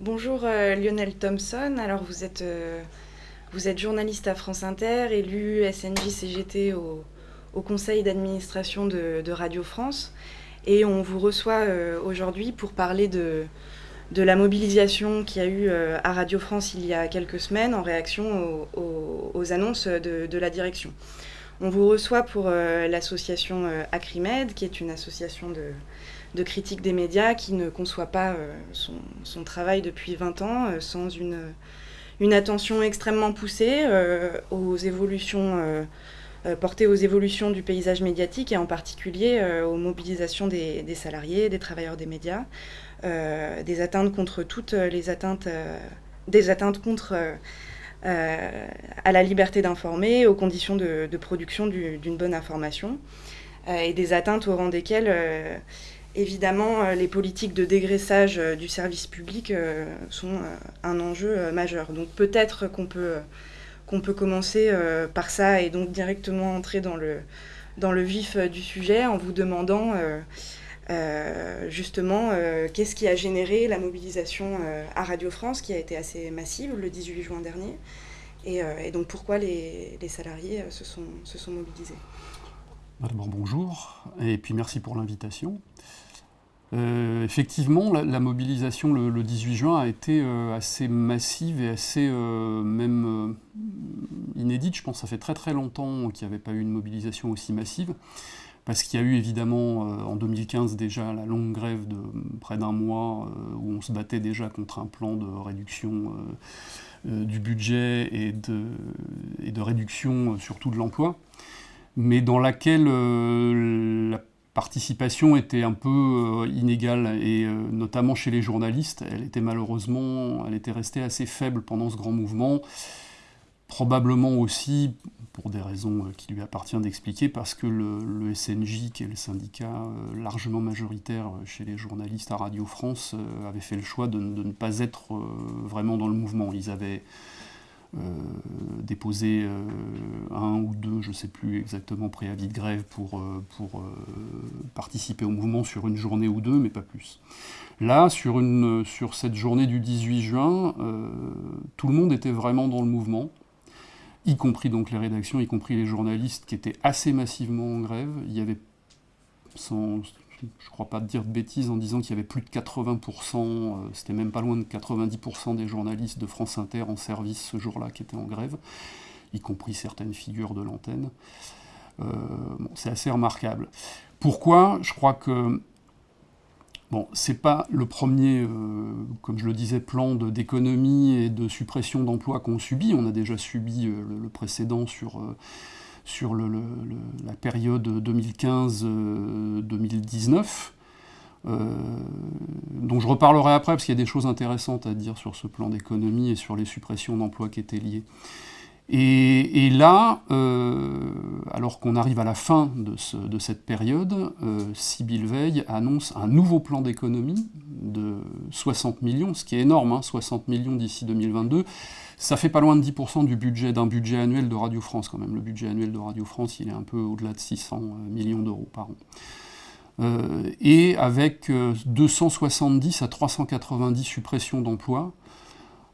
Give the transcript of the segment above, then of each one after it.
Bonjour euh, Lionel Thompson. Alors vous êtes, euh, vous êtes journaliste à France Inter, élu SNJ CGT au, conseil d'administration de, Radio France. Et on vous reçoit euh, aujourd'hui pour parler de, la mobilisation qu'il y a eu à Radio France il y a quelques semaines en réaction aux, annonces de, la direction. On vous reçoit pour l'association Acrimed, qui est une association de, de critique des médias qui ne conçoit pas euh, son, travail depuis 20 ans euh, sans une, une attention extrêmement poussée euh, aux évolutions, portée aux évolutions du paysage médiatique et en particulier aux mobilisations des, salariés, des travailleurs des médias, des atteintes contre toutes les atteintes, des atteintes contre à la liberté d'informer, aux conditions de, production du- d'une bonne information et des atteintes au rang desquelles Évidemment, euh, les politiques de dégraissage euh, du service public euh, sont un enjeu majeur. Donc peut-être qu'on peut, qu'on peut commencer par ça et donc directement entrer dans le, dans le vif du sujet en vous demandant justement qu'est-ce qui a généré la mobilisation à Radio France qui a été assez massive le 18 juin dernier et, et donc pourquoi les, les salariés se, sont, se sont mobilisés. D'abord bonjour, et puis merci pour l'invitation. Euh, effectivement, la, mobilisation le, le 18 juin a été euh, assez massive et assez euh, même inédite. Je pense que ça fait très très longtemps qu'il n'y avait pas eu une mobilisation aussi massive, parce qu'il y a eu évidemment en 2015 déjà la longue grève de près d'un mois où on se battait déjà contre un plan de réduction du budget et de, et de réduction surtout de l'emploi mais dans laquelle la participation était un peu euh, inégale, et euh, notamment chez les journalistes, elle était malheureusement, elle était restée assez faible pendant ce grand mouvement, probablement aussi, pour des raisons euh, qui lui appartient d'expliquer, parce que le, SNJ, qui est le syndicat largement majoritaire chez les journalistes à Radio France, avait fait le choix de, de ne pas être vraiment dans le mouvement. Ils avaient euh, déposé euh, un ou deux, je ne sais plus exactement, préavis de grève pour, euh, participer au mouvement sur une journée ou deux, mais pas plus. Là, sur, cette journée du 18 juin, tout le monde était vraiment dans le mouvement, y compris donc les rédactions, y compris les journalistes qui étaient assez massivement en grève. Il y avait, sans, je ne crois pas dire de bêtises en disant qu'il y avait plus de 80%, euh, c'était même pas loin de 90% des journalistes de France Inter en service ce jour-là qui étaient en grève, y compris certaines figures de l'antenne. Euh, c'est assez remarquable. Pourquoi? Je crois que Bon, c'est pas le premier, euh, comme je le disais, plan d'économie et de suppression d'emplois qu'on subit. On a déjà subi le, précédent sur, sur la période 2015-2019. Euh, dont je reparlerai après parce qu'il y a des choses intéressantes à dire sur ce plan d'économie et sur les suppressions d'emplois qui étaient liées. Et, là, euh, alors qu'on arrive à la fin de, ce- de cette période, euh, Sybille Veil annonce un nouveau plan d'économie de 60 millions, ce qui est énorme, hein, 60 millions d'ici 2022. Ça fait pas loin de 10% du budget d'un budget annuel de Radio France quand même. Le budget annuel de Radio France, il est un peu au-delà de 600 millions d'euros par an. Euh, et avec euh, 270 à 390 suppressions d'emplois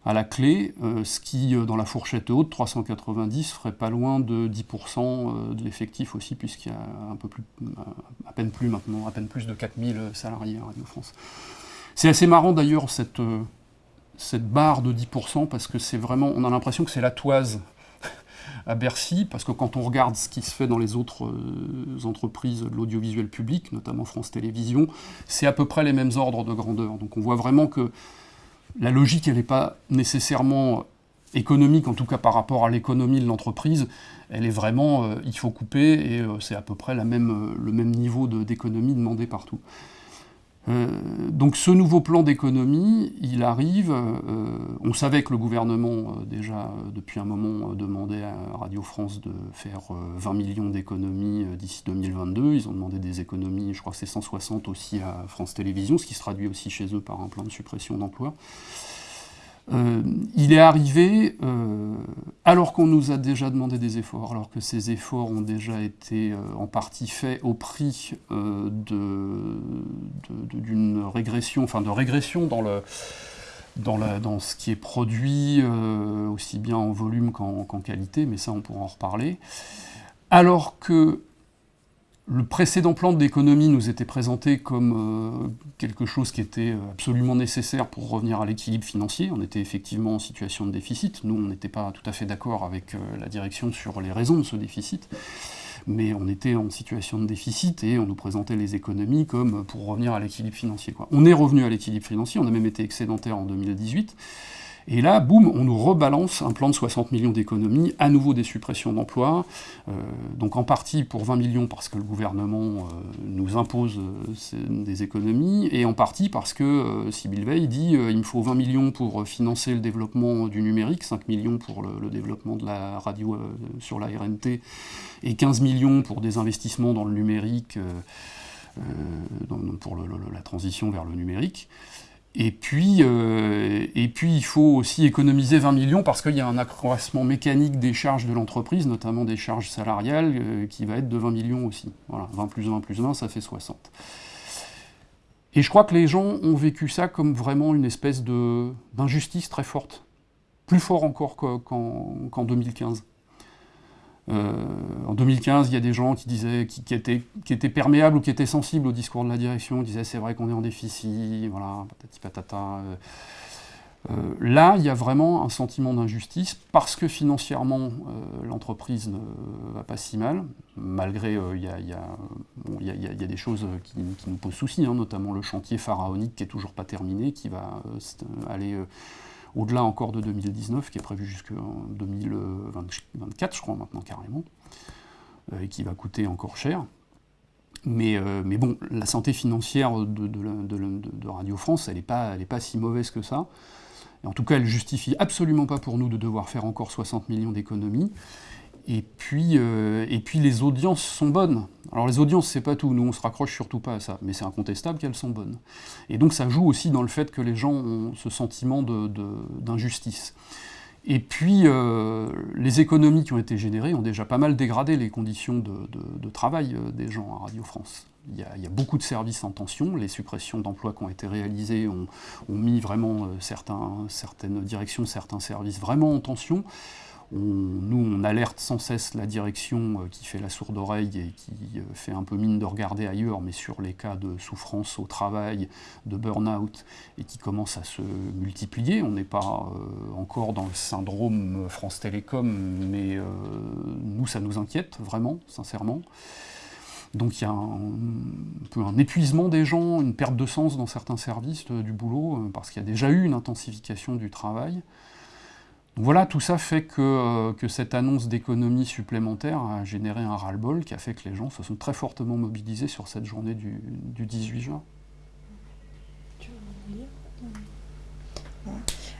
à la clé, euh, ce qui, euh, dans la fourchette haute, 390, ferait pas loin de 10% euh, de l'effectif aussi, puisqu'il y a un peu plus, à peine plus maintenant, à peine plus de 4000 salariés à Radio France. C'est assez marrant d'ailleurs cette, euh, cette barre de 10%, parce que c'est vraiment, on a l'impression que c'est la toise à Bercy, parce que quand on regarde ce qui se fait dans les autres euh, entreprises de l'audiovisuel public, notamment France Télévisions, c'est à peu près les mêmes ordres de grandeur. Donc on voit vraiment que la logique, elle n'est pas nécessairement économique, en tout cas par rapport à l'économie de l'entreprise, elle est vraiment, euh, il faut couper, et euh, c'est à peu près euh, le même niveau d'économie demandé partout. Euh, donc ce nouveau plan d'économie, il arrive, euh, on savait que le gouvernement, euh, déjà depuis un moment, demandait à Radio France de faire euh, 20 millions d'économies d'ici 2022, ils ont demandé des économies, je crois que c'est 160 aussi à France Télévisions, ce qui se traduit aussi chez eux par un plan de suppression d'emplois. Il est arrivé alors qu'on nous a déjà demandé des efforts, alors que ces efforts ont déjà été euh, en partie faits au prix euh, de- de- d'une régression, enfin de régression dans le, dans, dans, ce qui est produit, aussi bien en volume qu'en qualité, mais ça on pourra en reparler. Alors que le précédent plan d'économie nous était présenté comme euh, quelque chose qui était absolument nécessaire pour revenir à l'équilibre financier. On était effectivement en situation de déficit. Nous, on n'était pas tout à fait d'accord avec euh, la direction sur les raisons de ce déficit. Mais on était en situation de déficit et on nous présentait les économies comme pour revenir à l'équilibre financier. On est revenu à l'équilibre financier, on a même été excédentaire en 2018. Et là, boum, on nous rebalance un plan de 60 millions d'économies, à nouveau des suppressions d'emplois, euh, donc en partie pour 20 millions parce que le gouvernement euh, nous impose euh, des économies, et en partie parce que Sybille Veil dit il me faut 20 millions pour financer le développement du numérique, 5 millions pour le, développement de la radio sur la RNT, et 15 millions pour des investissements dans le numérique, pour la transition vers le numérique. Et puis, euh, et puis, il faut aussi économiser 20 millions parce qu'il y a un accroissement mécanique des charges de l'entreprise, notamment des charges salariales, euh, qui va être de 20 millions aussi. Voilà, 20 plus 20 plus 20, ça fait 60. Et je crois que les gens ont vécu ça comme vraiment une espèce d'injustice très forte. Plus fort encore qu'en 2015. Euh, en 2015, il y a des gens qui disaient, qui, étaient, qui, étaient, perméables ou qui étaient sensibles au discours de la direction, disaient c'est vrai qu'on est en déficit, voilà, patati patata. Euh, euh, là, il y a vraiment un sentiment d'injustice parce que financièrement, l'entreprise ne va pas si mal, malgré il y, a, des choses qui, nous posent souci, hein, notamment le chantier pharaonique qui est toujours pas terminé, qui va aller au-delà encore de 2019, qui est prévu jusqu'en 2024, je crois, maintenant carrément, euh, et qui va coûter encore cher. Mais, euh, bon, la santé financière de, Radio France, elle n'est pas, pas si mauvaise que ça. Et en tout cas, elle justifie absolument pas pour nous de devoir faire encore 60 millions d'économies. Et puis, euh, et puis les audiences sont bonnes. Alors les audiences, c'est pas tout, nous on se raccroche surtout pas à ça, mais c'est incontestable qu'elles sont bonnes. Et donc ça joue aussi dans le fait que les gens ont ce sentiment d'injustice. De, et puis euh, les économies qui ont été générées ont déjà pas mal dégradé les conditions de, travail euh, des gens à Radio France. Il y, a, beaucoup de services en tension, les suppressions d'emplois qui ont été réalisées ont, mis vraiment certaines directions, certains services vraiment en tension nous, on alerte sans cesse la direction euh, qui fait la sourde oreille et qui euh, fait un peu mine de regarder ailleurs, mais sur les cas de souffrance au travail, de burn-out, et qui commence à se multiplier. On n'est pas euh, encore dans le syndrome France Télécom, mais nous, ça nous inquiète vraiment, sincèrement. Donc il y a un, peu un épuisement des gens, une perte de sens dans certains services du boulot, parce qu'il y a déjà eu une intensification du travail. Voilà, tout ça fait euh, que, cette annonce d'économie supplémentaire a généré un ras-le-bol qui a fait que les gens se sont très fortement mobilisés sur cette journée du, 18 juin.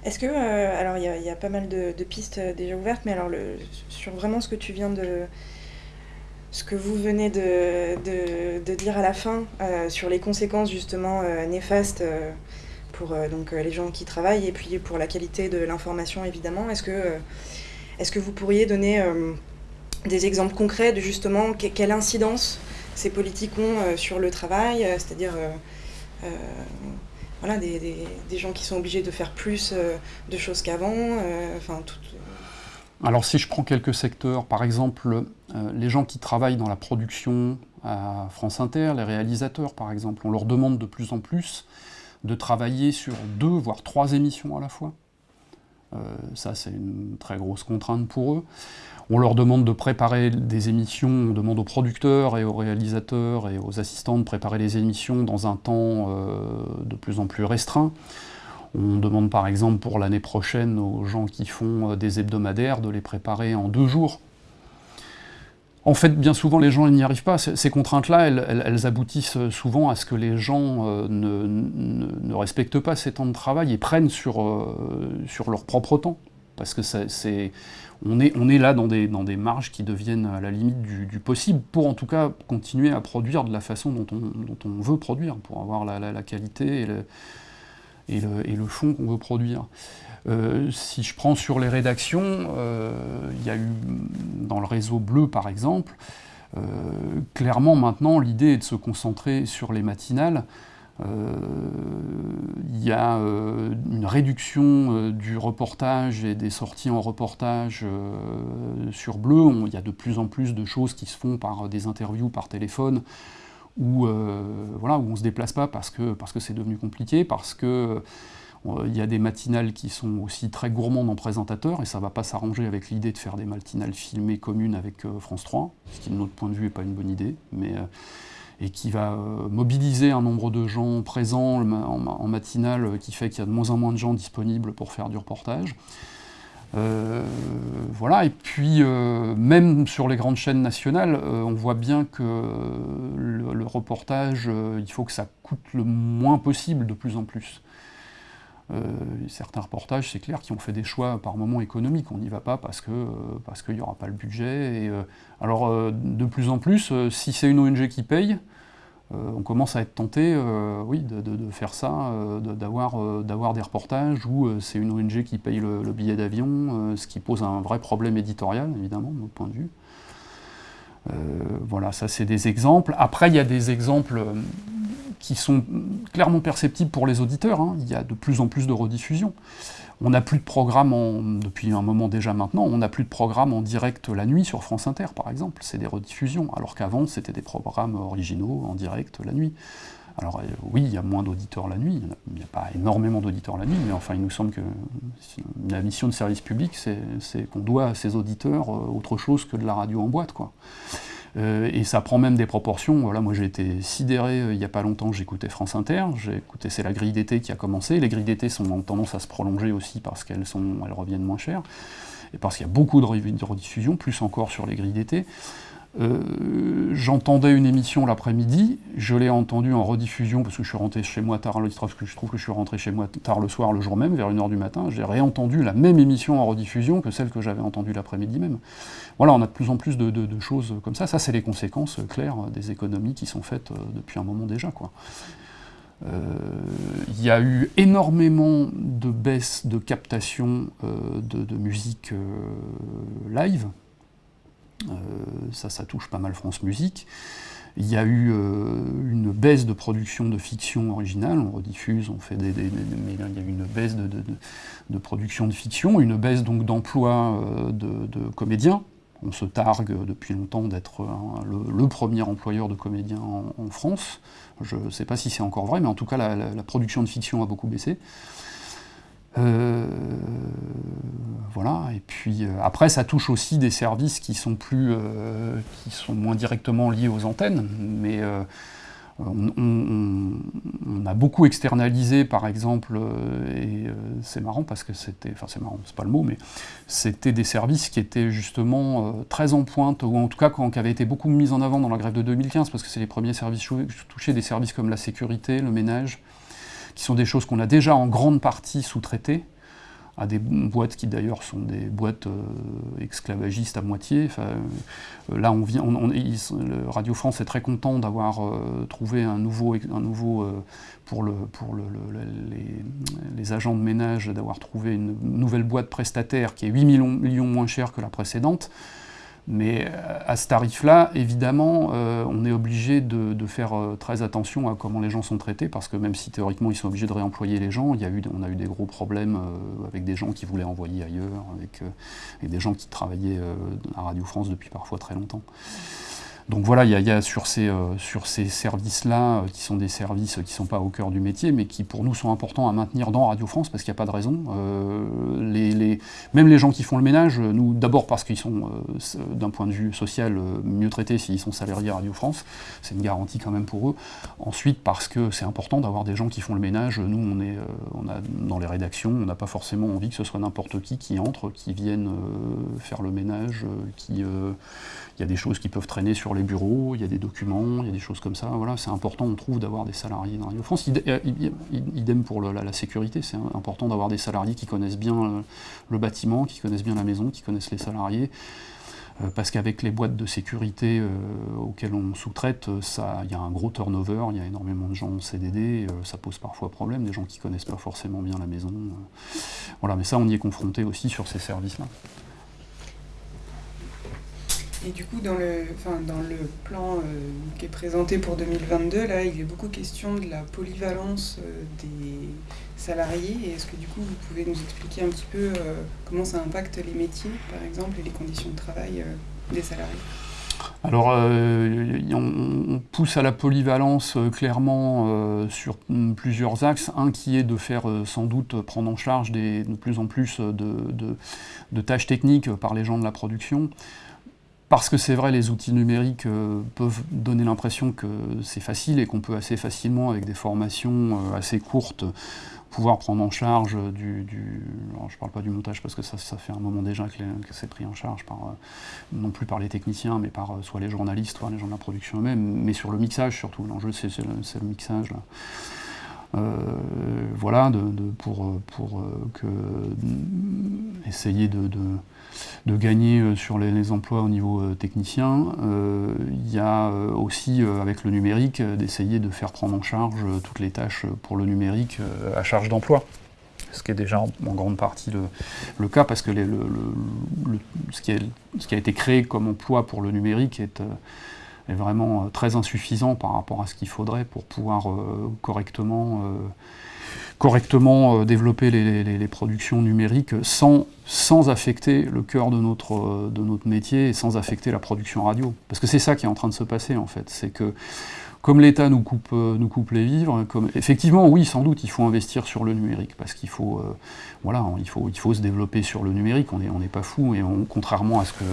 Est-ce que, euh, alors il y, a pas mal de, pistes euh, déjà ouvertes, mais alors sur vraiment ce que tu viens de, ce que vous venez de, dire à la fin sur les conséquences justement néfastes pour euh, donc, euh, les gens qui travaillent et puis pour la qualité de l'information évidemment. Est-ce que, euh, est que vous pourriez donner des exemples concrets de justement quelle incidence ces politiques ont sur le travail, c'est-à-dire voilà, des, des, gens qui sont obligés de faire plus de choses qu'avant, alors si je prends quelques secteurs, par exemple, les gens qui travaillent dans la production à France Inter, les réalisateurs par exemple, on leur demande de plus en plus de travailler sur deux, voire trois émissions à la fois. Euh, ça, c'est une très grosse contrainte pour eux. On leur demande de préparer des émissions, on demande aux producteurs et aux réalisateurs et aux assistants de préparer les émissions dans un temps euh, de plus en plus restreint. On demande par exemple pour l'année prochaine aux gens qui font euh, des hebdomadaires de les préparer en deux jours en fait, bien souvent, les gens n'y arrivent pas. Ces contraintes-là, elles, aboutissent souvent à ce que les gens euh, ne, respectent pas ces temps de travail et prennent sur, euh, sur leur propre temps. Parce que on, est, on est là dans des, dans des marges qui deviennent à la limite du, possible, pour en tout cas continuer à produire de la façon dont on, veut produire, pour avoir la, qualité et le, et le, et le fond qu'on veut produire. Euh, si je prends sur les rédactions, euh, il y a eu dans le réseau bleu par exemple, euh, clairement maintenant l'idée est de se concentrer sur les matinales, il y a une réduction du reportage et des sorties en reportage sur Bleu. il y a de plus en plus de choses qui se font par des interviews par téléphone où, voilà, où on ne se déplace pas parce que c'est parce que devenu compliqué, parce que il y a des matinales qui sont aussi très gourmandes en présentateurs, et ça ne va pas s'arranger avec l'idée de faire des matinales filmées communes avec France 3, ce qui de notre point de vue n'est pas une bonne idée. Mais, et qui va euh, mobiliser un nombre de gens présents en, matinale euh, qui fait qu'il y a de moins en moins de gens disponibles pour faire du reportage. Euh, voilà, et puis même sur les grandes chaînes nationales, on voit bien que le, reportage, il faut que ça coûte le moins possible de plus en plus. certains reportages, c'est clair, qui ont fait des choix par moments économiques. On n'y va pas parce qu'il n'y aura pas le budget. Et, alors de plus en plus, si c'est une ONG qui paye, euh, on commence à être tenté euh, oui, de, faire ça, euh, d'avoir des reportages où c'est une ONG qui paye le, billet d'avion, ce qui pose un vrai problème éditorial, évidemment, de notre point de vue. voilà, ça c'est des exemples. Après, il y a des exemples qui sont clairement perceptibles pour les auditeurs. Hein. Il y a de plus en plus de rediffusions. On n'a plus de programme, depuis un moment déjà maintenant, on n'a plus de programme en direct la nuit sur France Inter, par exemple. C'est des rediffusions, alors qu'avant, c'était des programmes originaux en direct la nuit. Alors euh, oui, il y a moins d'auditeurs la nuit, il n'y a, pas énormément d'auditeurs la nuit, mais enfin il nous semble que la mission de service public, c'est qu'on doit à ces auditeurs euh, autre chose que de la radio en boîte. quoi. Euh, et ça prend même des proportions. Voilà, moi j'ai été sidéré euh, il n'y a pas longtemps, j'écoutais France Inter, j'ai écouté, c'est la grille d'été qui a commencé. Les grilles d'été sont en tendance à se prolonger aussi parce qu'elles elles reviennent moins chères, et parce qu'il y a beaucoup de rediffusions, plus encore sur les grilles d'été. Euh, j'entendais une émission l'après-midi, je l'ai entendue en rediffusion parce que je suis rentré chez moi tard, que je trouve que je suis rentré chez moi tard le soir, le jour même, vers 1h du matin, j'ai réentendu la même émission en rediffusion que celle que j'avais entendue l'après-midi même. Voilà, on a de plus en plus de, choses comme ça. Ça, c'est les conséquences claires des économies qui sont faites euh, depuis un moment déjà. Euh, il y a eu énormément de baisses de captation de, musique live, euh, ça, ça touche pas mal France Musique. Il y a eu euh, une baisse de production de fiction originale, on rediffuse, on fait des, mais il y a eu une baisse de, production de fiction, une baisse donc d'emploi euh, de, comédiens. On se targue depuis longtemps d'être le, premier employeur de comédiens en, France. Je ne sais pas si c'est encore vrai, mais en tout cas la production de fiction a beaucoup baissé. Euh, voilà, et puis euh, après ça touche aussi des services qui sont plus, euh, qui sont moins directement liés aux antennes, mais on, a beaucoup externalisé par exemple, et c'est marrant parce que c'était, enfin c'est marrant, c'est pas le mot, mais c'était des services qui étaient justement très en pointe, ou en tout cas qui avaient été beaucoup mis en avant dans la grève de 2015, parce que c'est les premiers services touchés, des services comme la sécurité, le ménage, qui sont des choses qu'on a déjà en grande partie sous-traitées, à des boîtes qui d'ailleurs sont des boîtes euh, esclavagistes à moitié. Euh, là, Radio France est très content d'avoir euh, trouvé un nouveau, pour, le, pour le, les, agents de ménage, d'avoir trouvé une nouvelle boîte prestataire qui est 8 millions, millions moins chère que la précédente. Mais euh, à ce tarif-là, évidemment, euh, on est obligé de, faire euh, très attention à comment les gens sont traités, parce que même si théoriquement ils sont obligés de réemployer les gens, il y a eu, on a eu des gros problèmes avec des gens qui voulaient envoyer ailleurs, avec, des gens qui travaillaient à Radio France depuis parfois très longtemps. Donc voilà, il y, a, sur ces, euh, ces services-là, euh, qui sont des services qui ne sont pas au cœur du métier, mais qui pour nous sont importants à maintenir dans Radio France, parce qu'il n'y a pas de raison. Euh, même les gens qui font le ménage, nous, d'abord parce qu'ils sont, d'un point de vue social, mieux traités s'ils sont salariés à Radio France, c'est une garantie quand même pour eux. Ensuite, parce que c'est important d'avoir des gens qui font le ménage. Nous, on est, dans les rédactions, on n'a pas forcément envie que ce soit n'importe qui qui entre, qui vienne faire le ménage, qui il y a des choses qui peuvent traîner sur les bureaux, il y a des documents, il y a des choses comme ça. Voilà, c'est important, on trouve, d'avoir des salariés dans Radio France. Euh, idem pour la, sécurité, c'est important d'avoir des salariés qui connaissent bien le, bâtiment, qui connaissent bien la maison, qui connaissent les salariés. Euh, parce qu'avec les boîtes de sécurité euh, auxquelles on sous-traite, il y a un gros turnover, il y a énormément de gens en CDD, ça pose parfois problème, des gens qui ne connaissent pas forcément bien la maison. voilà, mais ça, on y est confronté aussi sur ces services-là. Et du coup, dans le, dans le plan euh, qui est présenté pour 2022, là, il est beaucoup question de la polyvalence euh, des salariés. Est-ce que du coup, vous pouvez nous expliquer un petit peu euh, comment ça impacte les métiers, par exemple, et les conditions de travail des salariés? Alors, on, pousse à la polyvalence clairement sur plusieurs axes. Un qui est de faire sans doute prendre en charge de plus en plus de, tâches techniques par les gens de la production. Parce que c'est vrai, les outils numériques euh, peuvent donner l'impression que c'est facile et qu'on peut assez facilement, avec des formations euh, assez courtes, pouvoir prendre en charge du... alors je ne parle pas du montage parce que ça, ça fait un moment déjà que, c'est pris en charge, par, euh, non plus par les techniciens, mais par soit les journalistes, soit les gens de la production eux-mêmes, mais sur le mixage surtout. L'enjeu, c'est le, mixage. Là. voilà, de, pour, pour que, essayer de gagner euh, sur les, emplois au niveau euh, technicien. Euh, il y a aussi, avec le numérique, d'essayer de faire prendre en charge toutes les tâches pour le numérique à charge d'emploi ce qui est déjà en, grande partie le, cas, parce que ce, qui a été créé comme emploi pour le numérique est, vraiment très insuffisant par rapport à ce qu'il faudrait pour pouvoir correctement développer les, productions numériques sans, sans affecter le cœur de notre, euh, de notre métier et sans affecter la production radio. Parce que c'est ça qui est en train de se passer en fait. C'est que comme l'État nous coupe, euh, nous coupe les vivres, comme, effectivement, oui, sans doute, il faut investir sur le numérique, parce qu'il faut, voilà, il faut, il faut se développer sur le numérique, on n'est on pas fou, et contrairement à ce que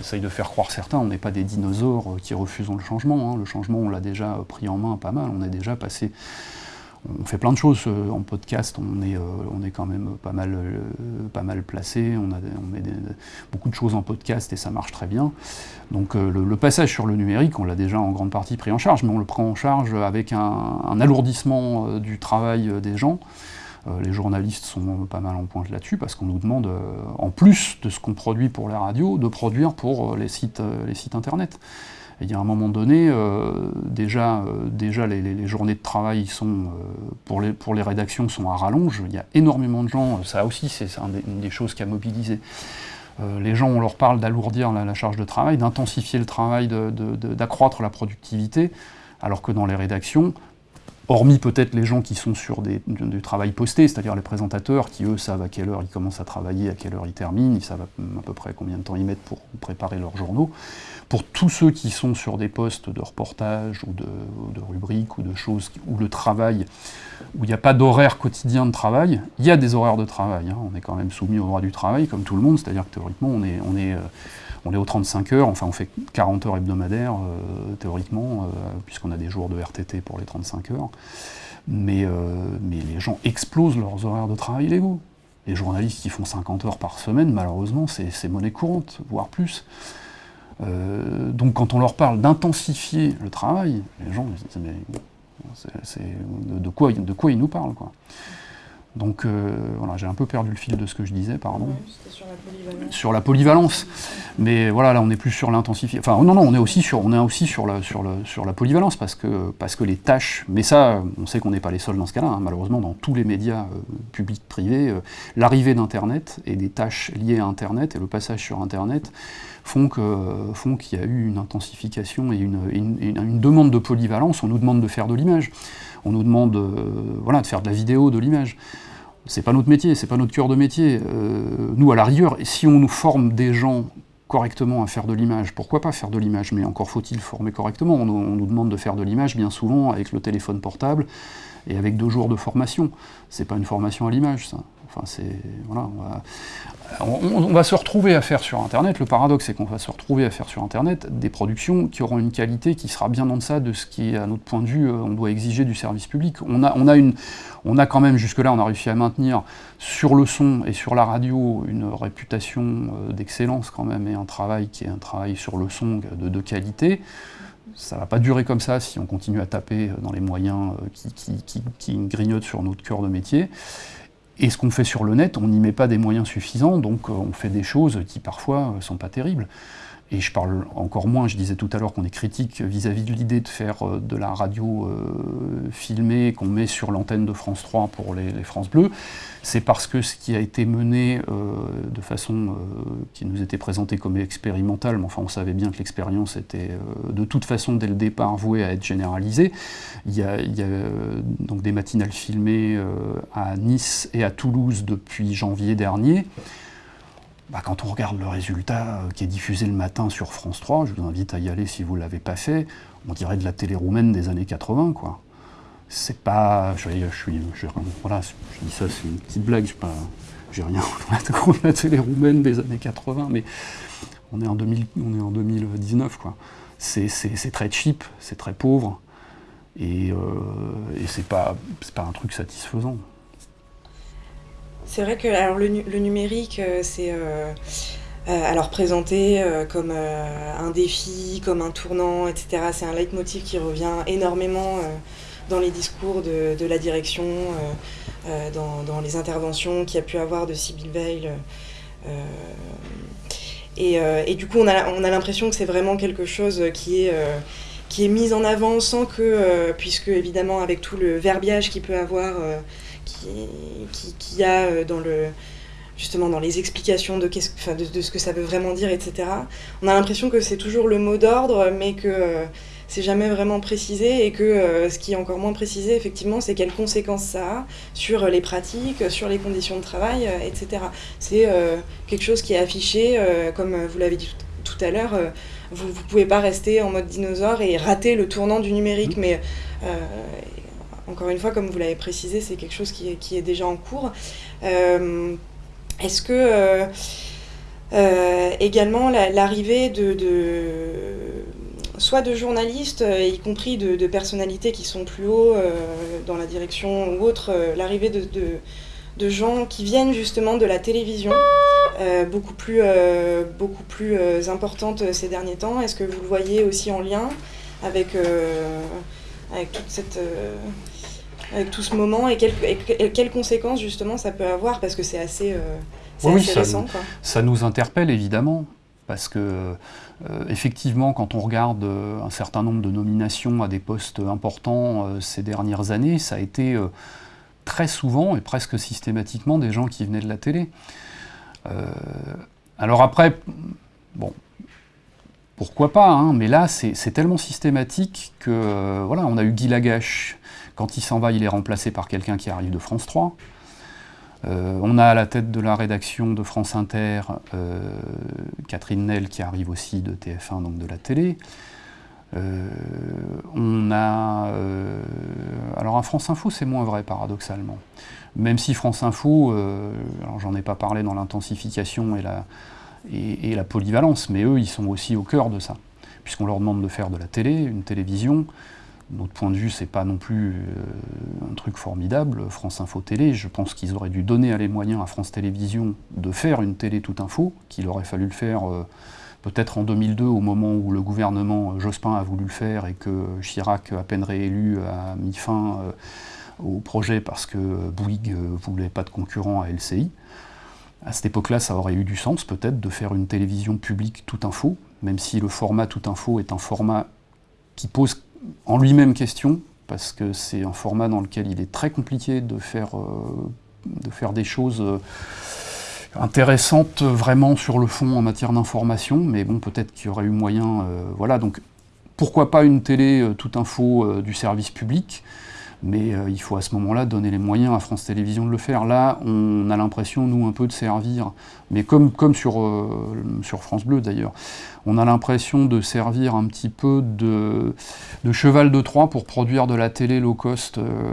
essayent de faire croire certains, on n'est pas des dinosaures qui refusent le changement. Hein. Le changement, on l'a déjà pris en main pas mal, on est déjà passé on fait plein de choses euh, en podcast, on est, euh, on est quand même pas mal, euh, mal placé, on, a, met beaucoup de choses en podcast et ça marche très bien. Donc le, passage sur le numérique, on l'a déjà en grande partie pris en charge, mais on le prend en charge avec un, alourdissement du travail des gens. les journalistes sont pas mal en pointe là-dessus parce qu'on nous demande, en plus de ce qu'on produit pour les radios, de produire pour les sites, les sites internet. Il y a un moment donné, euh, déjà, euh, déjà les, journées de travail sont, euh, pour, les, pour les rédactions sont à rallonge. Il y a énormément de gens, ça aussi c'est une des choses qui a mobilisé. les gens, on leur parle d'alourdir la, charge de travail, d'intensifier le travail, d'accroître la productivité, alors que dans les rédactions, hormis peut-être les gens qui sont sur des, du travail posté, c'est-à-dire les présentateurs qui, eux, savent à quelle heure ils commencent à travailler, à quelle heure ils terminent, ils savent à peu près combien de temps ils mettent pour préparer leurs journaux. Pour tous ceux qui sont sur des postes de reportage ou de, rubriques ou de choses où le travail, où il n'y a pas d'horaire quotidien de travail, il y a des horaires de travail. Hein. On est quand même soumis au droit du travail, comme tout le monde, c'est-à-dire que théoriquement, on est, on est euh, on est aux 35 heures, enfin on fait 40 heures hebdomadaires euh, théoriquement, euh, puisqu'on a des jours de RTT pour les 35 heures. Mais, euh, mais les gens explosent leurs horaires de travail légaux. Les journalistes qui font 50 heures par semaine, malheureusement, c'est monnaie courante, voire plus. donc quand on leur parle d'intensifier le travail, les gens disent mais de, quoi, de quoi ils nous parlent quoi. Donc euh, voilà, j'ai un peu perdu le fil de ce que je disais, pardon. sur la polyvalence. Sur la polyvalence. Mais voilà, là on est plus sur l'intensification. Enfin non, non, on est aussi sur, on est aussi sur, la, sur, le, sur la polyvalence parce que, parce que les tâches, mais ça, on sait qu'on n'est pas les seuls dans ce cas-là, hein. malheureusement dans tous les médias euh, publics, privés, euh, l'arrivée d'Internet et des tâches liées à Internet et le passage sur Internet font qu'il font y a eu une intensification et une, une, demande de polyvalence, on nous demande de faire de l'image on nous demande voilà, de faire de la vidéo, de l'image c'est pas notre métier, c'est pas notre cœur de métier. Euh, nous, à la rigueur, si on nous forme des gens correctement à faire de l'image, pourquoi pas faire de l'image? Mais encore faut-il former correctement. On, nous demande de faire de l'image bien souvent avec le téléphone portable et avec deux jours de formation. C'est pas une formation à l'image, ça. Enfin, c'est voilà, on va, se retrouver à faire sur Internet. Le paradoxe, c'est qu'on va se retrouver à faire sur Internet des productions qui auront une qualité qui sera bien en deçà de ce qui, à notre point de vue, euh, on doit exiger du service public. On a, on a, une, on a quand même jusque-là, on a réussi à maintenir sur le son et sur la radio une réputation euh, d'excellence quand même et un travail qui est un travail sur le son de, qualité ça ne va pas durer comme ça si on continue à taper dans les moyens euh, qui grignotent sur notre cœur de métier. Et ce qu'on fait sur le net, on n'y met pas des moyens suffisants, donc euh, on fait des choses qui parfois ne euh, sont pas terribles. Et je parle encore moins, je disais tout à l'heure qu'on est critique vis-à-vis de l'idée de faire euh, de la radio euh, filmée qu'on met sur l'antenne de France 3 pour les, France Bleu, c'est parce que ce qui a été mené euh, de façon qui nous était présentée comme expérimentale, mais enfin on savait bien que l'expérience était de toute façon dès le départ vouée à être généralisée. Il y a, il y a donc des matinales filmées à Nice et à Toulouse depuis janvier dernier. Bah, quand on regarde le résultat euh, qui est diffusé le matin sur France 3, je vous invite à y aller si vous ne l'avez pas fait, on dirait de la télé roumaine des années 80, quoi. C'est pas... Je, suis... je dis ça, c'est une petite blague, j'ai rien contre la télé roumaine des années 80, mais on est en, 2000, on est en 2019, quoi. C'est très cheap, c'est très pauvre, et, euh, et c'est pas, pas un truc satisfaisant. C'est vrai que alors, le, numérique, euh, c'est euh, euh, alors présenté comme un défi, comme un tournant, etc. C'est un leitmotiv qui revient énormément dans les discours de, la direction, dans, les interventions qu'il y a pu avoir de Sibyl Veil. Et, du coup, on a, on a l'impression que c'est vraiment quelque chose qui est qui est mis en avant sans que, puisque évidemment avec tout le verbiage qu'il peut avoir qui, a euh, dans le justement dans les explications de, de, ce que ça veut vraiment dire, etc. On a l'impression que c'est toujours le mot d'ordre, mais que euh, c'est jamais vraiment précisé, et que euh, ce qui est encore moins précisé, effectivement, c'est quelles conséquences ça a sur les pratiques, sur les conditions de travail, etc. C'est quelque chose qui est affiché, comme vous l'avez dit tout, à l'heure, vous ne pouvez pas rester en mode dinosaure et rater le tournant du numérique, mmh. mais encore une fois, comme vous l'avez précisé, c'est quelque chose qui est, déjà en cours. Euh, est-ce que euh, euh, également l'arrivée de, soit de journalistes, y compris de, personnalités qui sont plus haut dans la direction ou autre, l'arrivée de, gens qui viennent justement de la télévision, beaucoup plus, beaucoup plus importante ces derniers temps? Est-ce que vous le voyez aussi en lien avec, avec toute cette, avec tout ce moment et quelles, conséquences justement ça peut avoir parce que c'est assez, euh, oui, ça, récent. Ça nous interpelle évidemment parce que euh, effectivement quand on regarde euh, un certain nombre de nominations à des postes importants ces dernières années, ça a été très souvent et presque systématiquement des gens qui venaient de la télé. alors après, bon, pourquoi pas, hein, mais là c'est tellement systématique que voilà, on a eu Guy Lagache quand il s'en va, il est remplacé par quelqu'un qui arrive de France 3. Euh, on a à la tête de la rédaction de France Inter euh, Catherine Nel qui arrive aussi de TF1, donc de la télé. Euh, on a. alors à France Info, c'est moins vrai paradoxalement. Même si France Info, alors j'en ai pas parlé dans l'intensification et la, et la polyvalence, mais eux, ils sont aussi au cœur de ça. Puisqu'on leur demande de faire de la télé, une télévision, notre point de vue, c'est pas non plus euh, un truc formidable. France Info Télé, je pense qu'ils auraient dû donner les moyens à France Télévisions de faire une télé tout info, qu'il aurait fallu le faire euh, peut-être en 2002, au moment où le gouvernement euh, Jospin a voulu le faire et que Chirac, à peine réélu, a mis fin au projet parce que Bouygues voulait pas de concurrent à LCI. À cette époque-là, ça aurait eu du sens peut-être de faire une télévision publique tout info, même si le format tout info est un format qui pose en lui-même question, parce que c'est un format dans lequel il est très compliqué de faire, euh, des choses euh, intéressantes vraiment sur le fond en matière d'information, mais bon, peut-être qu'il y aurait eu moyen. Euh, voilà, donc pourquoi pas une télé tout info du service public? Mais euh, il faut à ce moment-là donner les moyens à France Télévisions de le faire. Là, on a l'impression, nous, un peu de servir, mais comme, euh, sur France Bleu d'ailleurs, on a l'impression de servir un petit peu de, cheval de Troie pour produire de la télé low cost euh,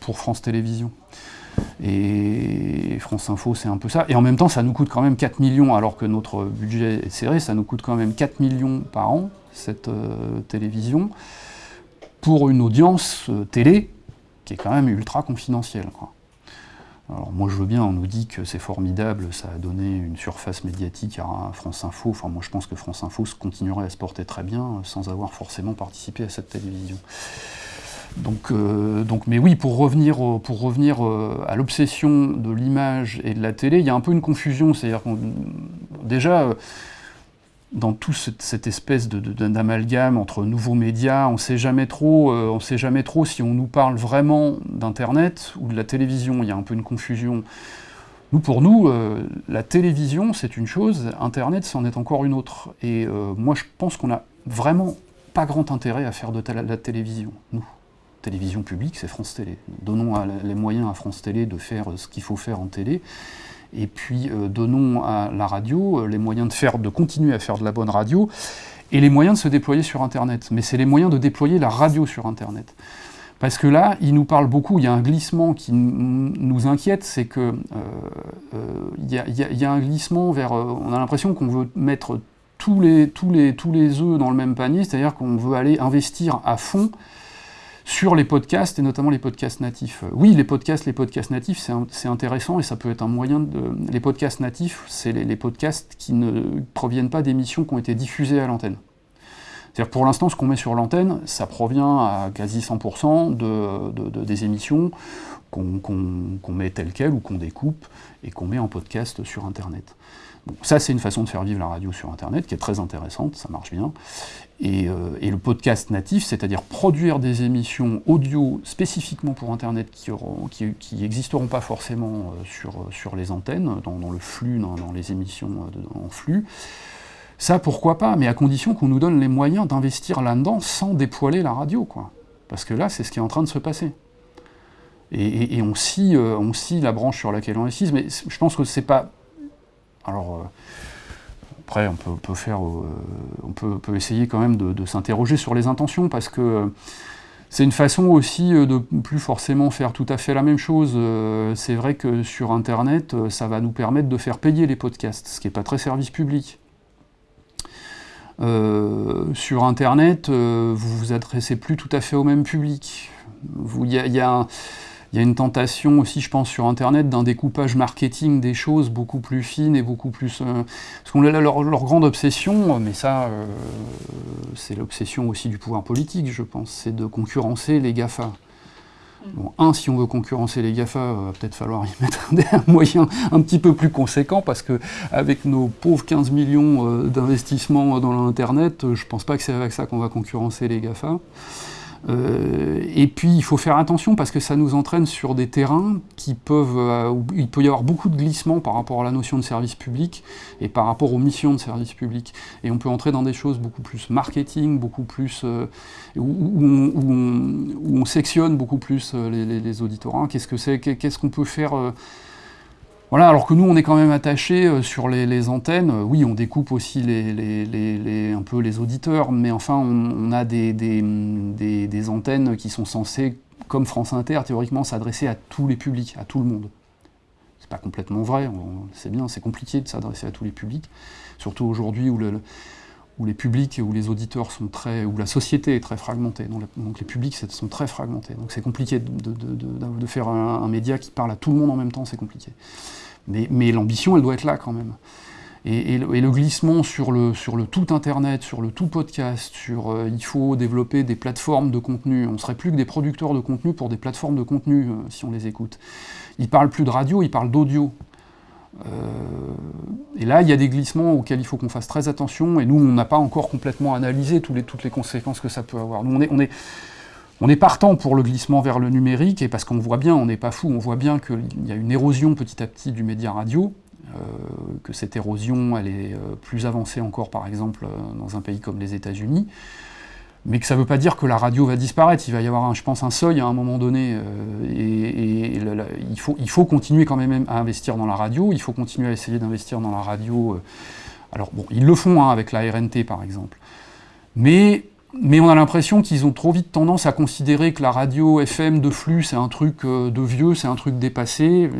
pour France Télévisions. Et France Info, c'est un peu ça. Et en même temps, ça nous coûte quand même 4 millions, alors que notre budget est serré, ça nous coûte quand même 4 millions par an, cette télévision pour une audience euh, télé qui est quand même ultra confidentielle. Alors moi je veux bien, on nous dit que c'est formidable, ça a donné une surface médiatique à France Info. Enfin moi je pense que France Info continuerait à se porter très bien euh, sans avoir forcément participé à cette télévision. Donc, euh, donc mais oui, pour revenir, pour revenir à l'obsession de l'image et de la télé, il y a un peu une confusion. C'est-à-dire déjà, dans toute cette espèce d'amalgame entre nouveaux médias, on sait jamais trop, on sait jamais trop si on nous parle vraiment d'Internet ou de la télévision. Il y a un peu une confusion. Nous, pour nous, euh, la télévision, c'est une chose, Internet, c'en est encore une autre. Et euh, moi, je pense qu'on n'a vraiment pas grand intérêt à faire de la télévision, nous. Télévision publique, c'est France Télé. Donnons les moyens à France Télé de faire ce qu'il faut faire en télé. Et puis, euh, donnons à la radio les moyens de, faire, de continuer à faire de la bonne radio et les moyens de se déployer sur Internet. Mais c'est les moyens de déployer la radio sur Internet. Parce que là, il nous parle beaucoup, il y a un glissement qui nous inquiète, c'est que euh, euh, y a, un glissement vers... Euh, on a l'impression qu'on veut mettre tous les, tous, les, tous les œufs dans le même panier, c'est-à-dire qu'on veut aller investir à fond sur les podcasts, et notamment les podcasts natifs. Oui, les podcasts, les podcasts natifs, c'est intéressant, et ça peut être un moyen de... Les podcasts natifs, c'est les podcasts qui ne proviennent pas d'émissions qui ont été diffusées à l'antenne. C'est-à-dire pour l'instant, ce qu'on met sur l'antenne, ça provient à quasi 100% de, des émissions qu'on met telles quelles ou qu'on découpe et qu'on met en podcast sur Internet. ça, c'est une façon de faire vivre la radio sur Internet qui est très intéressante, ça marche bien. Et, euh, le podcast natif, c'est-à-dire produire des émissions audio spécifiquement pour Internet qui n'existeront pas forcément euh, sur, sur les antennes, dans, le flux, dans, les émissions euh, en flux, ça, pourquoi pas, mais à condition qu'on nous donne les moyens d'investir là-dedans sans dépoiler la radio, quoi. Parce que là, c'est ce qui est en train de se passer. Et, on, scie, euh, on la branche sur laquelle on est mais je pense que c'est pas... Alors, euh, après, on peut, faire... Euh, on peut, essayer quand même de, s'interroger sur les intentions, parce que c'est une façon aussi de plus forcément faire tout à fait la même chose. c'est vrai que sur Internet, ça va nous permettre de faire payer les podcasts, ce qui n'est pas très service public. Euh, sur Internet, euh, vous vous adressez plus tout à fait au même public. Il y, a, une tentation aussi, je pense, sur Internet d'un découpage marketing des choses beaucoup plus fines et beaucoup plus... Euh, parce qu'on a leur, leur, grande obsession, mais ça, c'est l'obsession aussi du pouvoir politique, je pense, c'est de concurrencer les GAFA. Bon, un, si on veut concurrencer les GAFA, il va peut-être falloir y mettre un moyen un petit peu plus conséquent, parce que avec nos pauvres 15 millions euh, d'investissements dans l'Internet, je ne pense pas que c'est avec ça qu'on va concurrencer les GAFA. Euh, et puis il faut faire attention parce que ça nous entraîne sur des terrains qui peuvent, euh, où il peut y avoir beaucoup de glissements par rapport à la notion de service public et par rapport aux missions de service public. Et on peut entrer dans des choses beaucoup plus marketing, beaucoup plus euh, où, on, sectionne beaucoup plus les, les auditorat. Qu'est-ce que c'est? Qu'est-ce qu'on peut faire voilà, alors que nous, on est quand même attaché euh, sur les, antennes. Oui, on découpe aussi un peu les auditeurs, mais enfin, on, a des, antennes qui sont censées, comme France Inter, théoriquement, s'adresser à tous les publics, à tout le monde. C'est pas complètement vrai, c'est bien, c'est compliqué de s'adresser à tous les publics, surtout aujourd'hui où, les publics, où les auditeurs sont très, où la société est très fragmentée, donc, les publics sont très fragmentés. Donc c'est compliqué de, faire un média qui parle à tout le monde en même temps, c'est compliqué. Mais, l'ambition, elle doit être là quand même. Et, le, glissement sur le, sur le, tout Internet, sur le tout podcast, sur euh, il faut développer des plateformes de contenu. On ne serait plus que des producteurs de contenu pour des plateformes de contenu, euh, si on les écoute. Ils parlent plus de radio, ils parlent d'audio. Euh, et là, il y a des glissements auxquels il faut qu'on fasse très attention, et nous, on n'a pas encore complètement analysé toutes les conséquences que ça peut avoir. Nous, on est, partant pour le glissement vers le numérique, et parce qu'on voit bien, on n'est pas fou, on voit bien qu'il y a une érosion petit à petit du média radio, euh, que cette érosion, elle est euh, plus avancée encore, par exemple, dans un pays comme les États-Unis, mais que ça ne veut pas dire que la radio va disparaître. Il va y avoir, je pense, un seuil à un moment donné, et, il, faut, il faut continuer quand même à investir dans la radio, il faut continuer à essayer d'investir dans la radio. alors bon, ils le font hein, avec la RNT, par exemple. Mais mais on a l'impression qu'ils ont trop vite tendance à considérer que la radio FM de flux, c'est un truc euh, de vieux, c'est un truc dépassé,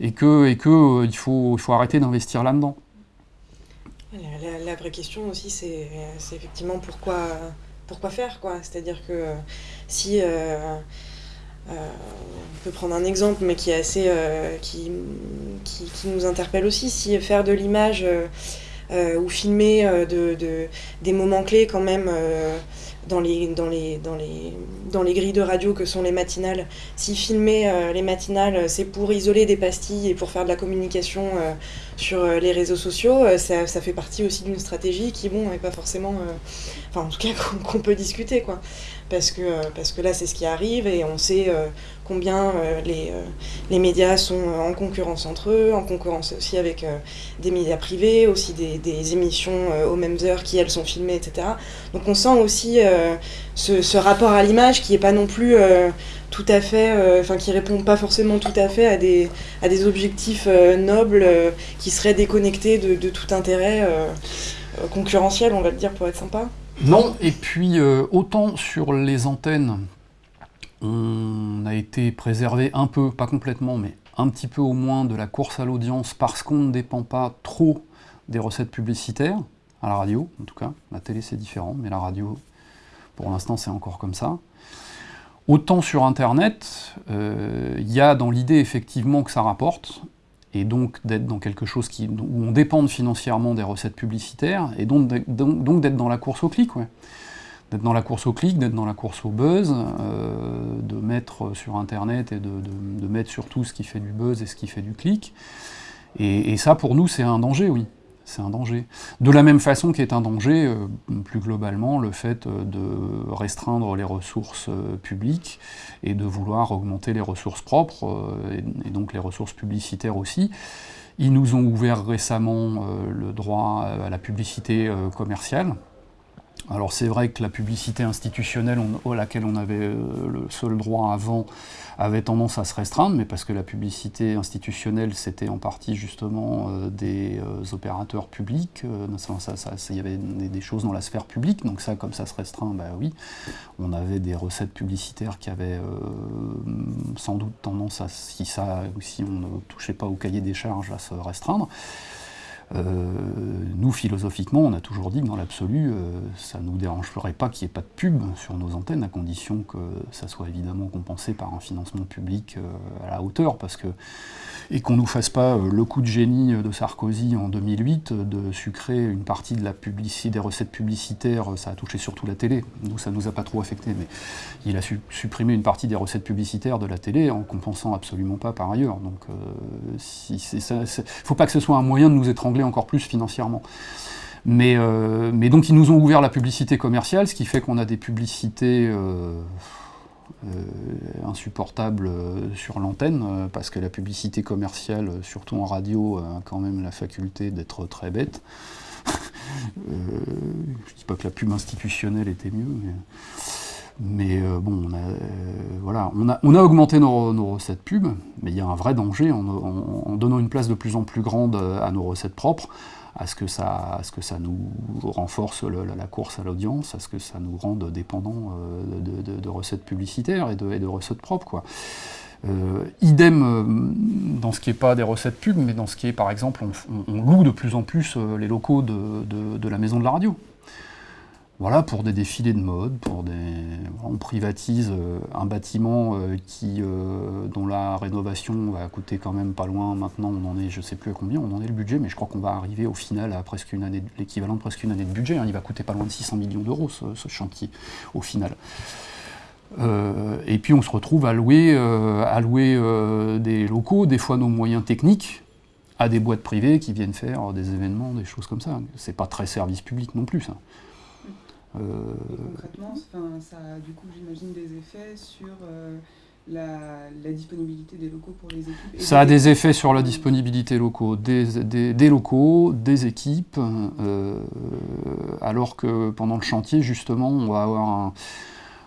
et, que, et que euh, il, faut, il faut arrêter d'investir là-dedans. La, vraie question aussi, c'est effectivement pourquoi, pourquoi faire, quoi. C'est-à-dire que euh, si... on peut prendre un exemple, mais qui est assez... qui, qui, nous interpelle aussi, si faire de l'image... Euh, ou filmer euh, de, des moments clés quand même dans les, dans, les, dans, les, dans les grilles de radio que sont les matinales. Si filmer les matinales, c'est pour isoler des pastilles et pour faire de la communication sur les réseaux sociaux, ça, ça, fait partie aussi d'une stratégie qui, bon, n'est pas forcément... enfin, en tout cas, qu'on peut discuter, quoi parce que, euh, là c'est ce qui arrive et on sait euh, combien euh, les, médias sont en concurrence entre eux, en concurrence aussi avec des médias privés, aussi des, des émissions aux mêmes heures qui elles sont filmées, etc. Donc on sent aussi ce, ce, rapport à l'image qui n'est pas non plus tout à fait, enfin qui répond pas forcément tout à fait à des, à des objectifs nobles qui seraient déconnectés de, tout intérêt concurrentiel, on va le dire pour être sympa. Non, et puis euh, autant sur les antennes, on a été préservé un peu, pas complètement, mais un petit peu au moins de la course à l'audience parce qu'on ne dépend pas trop des recettes publicitaires, à la radio en tout cas. La télé c'est différent, mais la radio, pour l'instant c'est encore comme ça. Autant sur Internet, euh, il y a dans l'idée effectivement que ça rapporte, et donc d'être dans quelque chose où on dépend financièrement des recettes publicitaires, et donc, d'être dans la course au clic. D'être dans la course au clic, d'être dans la course au buzz, euh, de mettre sur Internet et de, de, mettre surtout ce qui fait du buzz et ce qui fait du clic. Et ça, pour nous, c'est un danger, oui c'est un danger. De la même façon qu'est un danger, euh, plus globalement, le fait euh, de restreindre les ressources euh, publiques et de vouloir augmenter les ressources propres, et, donc les ressources publicitaires aussi. Ils nous ont ouvert récemment le droit à la publicité commerciale, alors c'est vrai que la publicité institutionnelle à laquelle on avait le seul droit avant avait tendance à se restreindre, mais parce que la publicité institutionnelle, c'était en partie justement euh, des euh, opérateurs publics, euh, il y avait des, choses dans la sphère publique, donc ça, comme ça se restreint, bah oui, on avait des recettes publicitaires qui avaient sans doute tendance à, si, ça, si on ne touchait pas au cahier des charges, à se restreindre. Nous, philosophiquement, on a toujours dit que dans l'absolu, ça ne nous dérangerait pas qu'il n'y ait pas de pub sur nos antennes, à condition que ça soit évidemment compensé par un financement public euh, à la hauteur, parce que et qu'on ne nous fasse pas euh, le coup de génie de Sarkozy en 2008 de sucrer une partie de la publicité, des recettes publicitaires, ça a touché surtout la télé, nous ça nous a pas trop affecté, mais il a supprimé une partie des recettes publicitaires de la télé en compensant absolument pas par ailleurs. Donc euh, si faut pas que ce soit un moyen de nous étrangler encore plus financièrement. Mais, mais donc ils nous ont ouvert la publicité commerciale, ce qui fait qu'on a des publicités euh, euh, sur l'antenne, euh, parce que la publicité commerciale, surtout en radio, a quand même la faculté d'être très bête. je ne dis pas que la pub institutionnelle était mieux, mais, bon, on a, voilà, on a, augmenté nos, recettes pub, mais il y a un vrai danger en, donnant une place de plus en plus grande à nos recettes propres à ce que ça, ce que ça nous renforce la course à l'audience, à ce que ça nous rende dépendants euh, de, recettes publicitaires et de, recettes propres. Euh, idem euh, dans ce qui n'est pas des recettes pub, mais dans ce qui est, par exemple, on loue de plus en plus les locaux de, la maison de la radio. Voilà, pour des défilés de mode, on privatise euh, un bâtiment euh, euh, dont la rénovation va coûter quand même pas loin. Maintenant, on en est, je ne sais plus à combien, on en est le budget, mais je crois qu'on va arriver au final à presque une année, l'équivalent de presque une année de budget. Hein. Il va coûter pas loin de 600 millions d'euros ce, chantier, au final. et puis on se retrouve à louer, à louer des locaux, des fois nos moyens techniques, à des boîtes privées qui viennent faire des événements, des choses comme ça. C'est pas très service public non plus, ça. Euh, concrètement, ça a du coup, j'imagine, des effets sur euh, la, disponibilité des locaux pour les équipes Ça a des effets sur la disponibilité locaux, des, des, locaux, des équipes, euh, alors que pendant le chantier, justement, on va avoir un,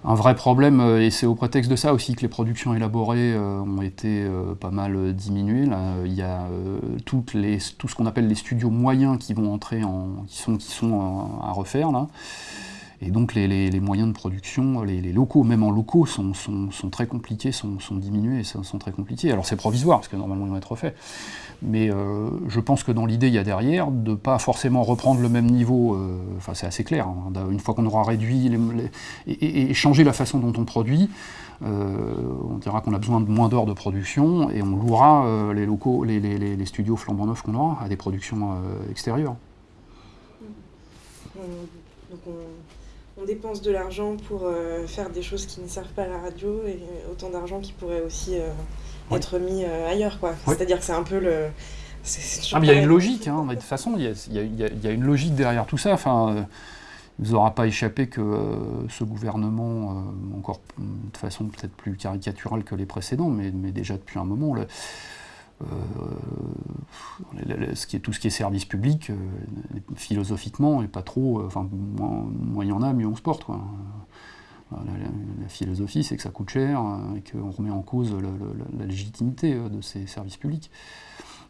un vrai problème, et c'est au prétexte de ça aussi que les productions élaborées ont été pas mal diminuées. Là, il y a toutes les, tout ce qu'on appelle les studios moyens qui vont entrer en, qui sont, qui sont à refaire là. Et donc les, moyens de production, les, locaux, même en locaux, sont, très compliqués, sont, diminués, et sont, très compliqués. Alors c'est provisoire, parce que normalement ils vont être refaits. Mais euh, je pense que dans l'idée, il y a derrière de ne pas forcément reprendre le même niveau, euh, enfin c'est assez clair, hein, une fois qu'on aura réduit et, changé la façon dont on produit, euh, on dira qu'on a besoin de moins d'heures de production et on louera les locaux, les, studios flambant neufs qu'on aura à des productions extérieures. Donc on dépense de l'argent pour faire des choses qui ne servent pas à la radio et autant d'argent qui pourrait aussi être mis ailleurs. quoi. C'est-à-dire que c'est un peu le... Ah, il y a une logique, hein, de toute façon, il y, a, une logique derrière tout ça. Enfin, il ne vous aura pas échappé que euh, ce gouvernement, euh, encore de façon peut-être plus caricaturale que les précédents, mais, déjà depuis un moment, euh, tout ce qui est service public, philosophiquement, et pas trop. Enfin, moins il y en a, mieux on se porte. La, philosophie, c'est que ça coûte cher et qu'on remet en cause la, légitimité de ces services publics.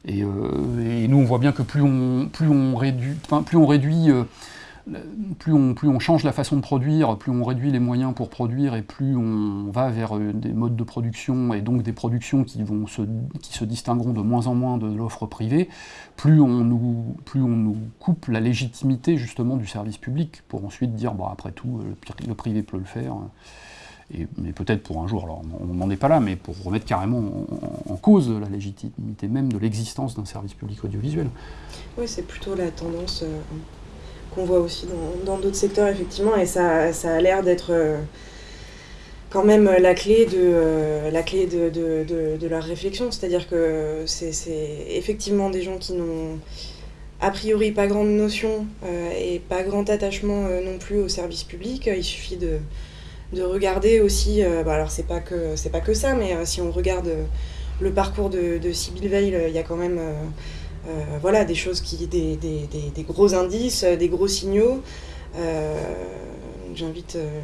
Et, nous, on voit bien que plus on, plus on réduit, plus on réduit plus on, change la façon de produire, plus on réduit les moyens pour produire et plus on va vers euh, des modes de production et donc des productions qui, vont se, qui se distingueront de moins en moins de l'offre privée, plus on, nous, plus on nous coupe la légitimité justement du service public pour ensuite dire bon, après tout, le, privé peut le faire. Mais peut-être pour un jour, alors on n'en est pas là, mais pour remettre carrément en, cause la légitimité même de l'existence d'un service public audiovisuel. Oui, c'est plutôt la tendance. Euh, qu'on voit aussi dans d'autres secteurs, effectivement, et ça, ça a l'air d'être euh, quand même la clé de, euh, la clé de, de, de, leur réflexion. C'est-à-dire que c'est effectivement des gens qui n'ont a priori pas grande notion euh, et pas grand attachement non plus au service public. Il suffit de, de regarder aussi, bah alors c'est pas, que, pas que ça, mais si on regarde le parcours de, de Sibyl Veil, il y a quand même voilà, des choses qui, des, des, gros indices, des gros signaux. Euh, j'invite euh,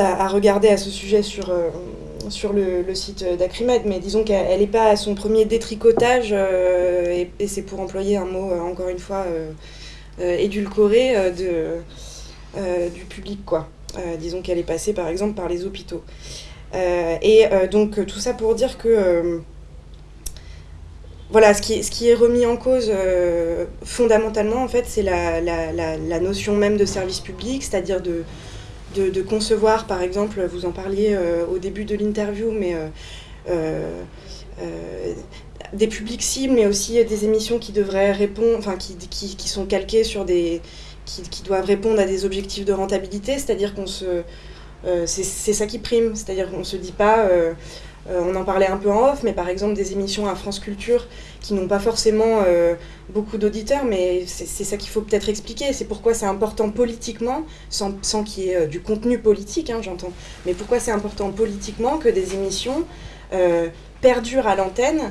à, regarder à ce sujet sur, le, site d'Acrimed, mais disons qu'elle n'est pas à son premier détricotage, et, c'est pour employer un mot, encore une fois, édulcoré du public. quoi. disons qu'elle est passée, par exemple, par les hôpitaux. et donc, tout ça pour dire que voilà, ce qui, est remis en cause euh, fondamentalement, en fait, c'est la, notion même de service public, c'est-à-dire de, concevoir, par exemple, vous en parliez euh, au début de l'interview, mais euh, des publics cibles, mais aussi des émissions qui devraient répondre, enfin, qui, sont calquées sur des. Qui, qui, doivent répondre à des objectifs de rentabilité, c'est-à-dire qu'on se. c'est ça qui prime, c'est-à-dire qu'on ne se dit pas euh, on en parlait un peu en off, mais par exemple des émissions à France Culture qui n'ont pas forcément euh, beaucoup d'auditeurs, mais c'est ça qu'il faut peut-être expliquer. C'est pourquoi c'est important politiquement, sans, qu'il y ait euh, du contenu politique, hein, j'entends, mais pourquoi c'est important politiquement que des émissions perdurent à l'antenne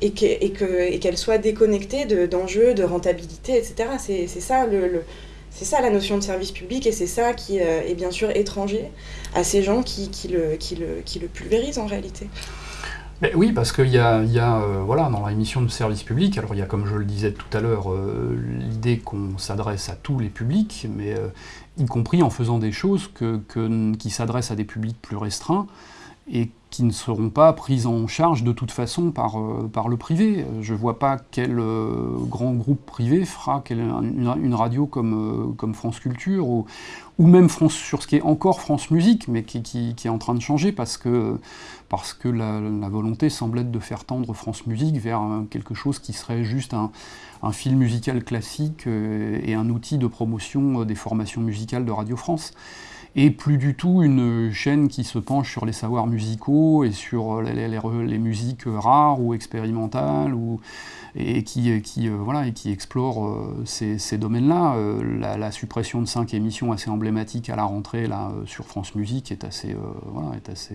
et qu'elles soient déconnectées d'enjeux, de, rentabilité, etc. C'est ça le c'est ça la notion de service public et c'est ça qui euh, est bien sûr étranger à ces gens qui, le, pulvérisent en réalité. Mais oui, parce qu'il y a, y a euh, voilà, dans la émission de service public, alors il y a, comme je le disais tout à l'heure, euh, l'idée qu'on s'adresse à tous les publics, mais y compris en faisant des choses qui s'adressent à des publics plus restreints et qui ne seront pas prises en charge de toute façon par, euh, par le privé. Je ne vois pas quel euh, grand groupe privé fera une, radio comme, euh, comme France Culture ou, ou même France, sur ce qui est encore France Musique, mais qui, qui, est en train de changer parce que, parce que la, volonté semble être de faire tendre France Musique vers quelque chose qui serait juste un, un fil musical classique et un outil de promotion des formations musicales de Radio France et plus du tout une chaîne qui se penche sur les savoirs musicaux et sur les, musiques rares ou expérimentales ou, et, qui, euh, voilà, et qui explore euh, ces, domaines-là. Euh, la, suppression de cinq émissions assez emblématiques à la rentrée là, sur France Musique est assez, est assez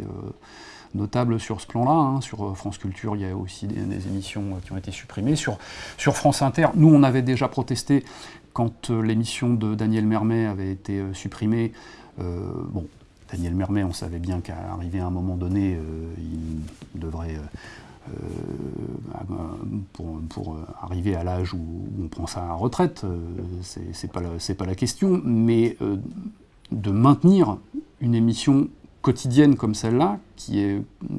notable sur ce plan-là. Hein. Sur France Culture, il y a aussi des, émissions qui ont été supprimées. Sur, sur France Inter, nous, on avait déjà protesté quand l'émission de Daniel Mermet avait été supprimée. Euh, bon, Daniel Mermet, on savait bien qu'à arriver à un moment donné, euh, il devrait, euh, pour, arriver à l'âge où, on prend sa retraite, c'est pas, pas la question, mais de maintenir une émission quotidienne comme celle-là, qui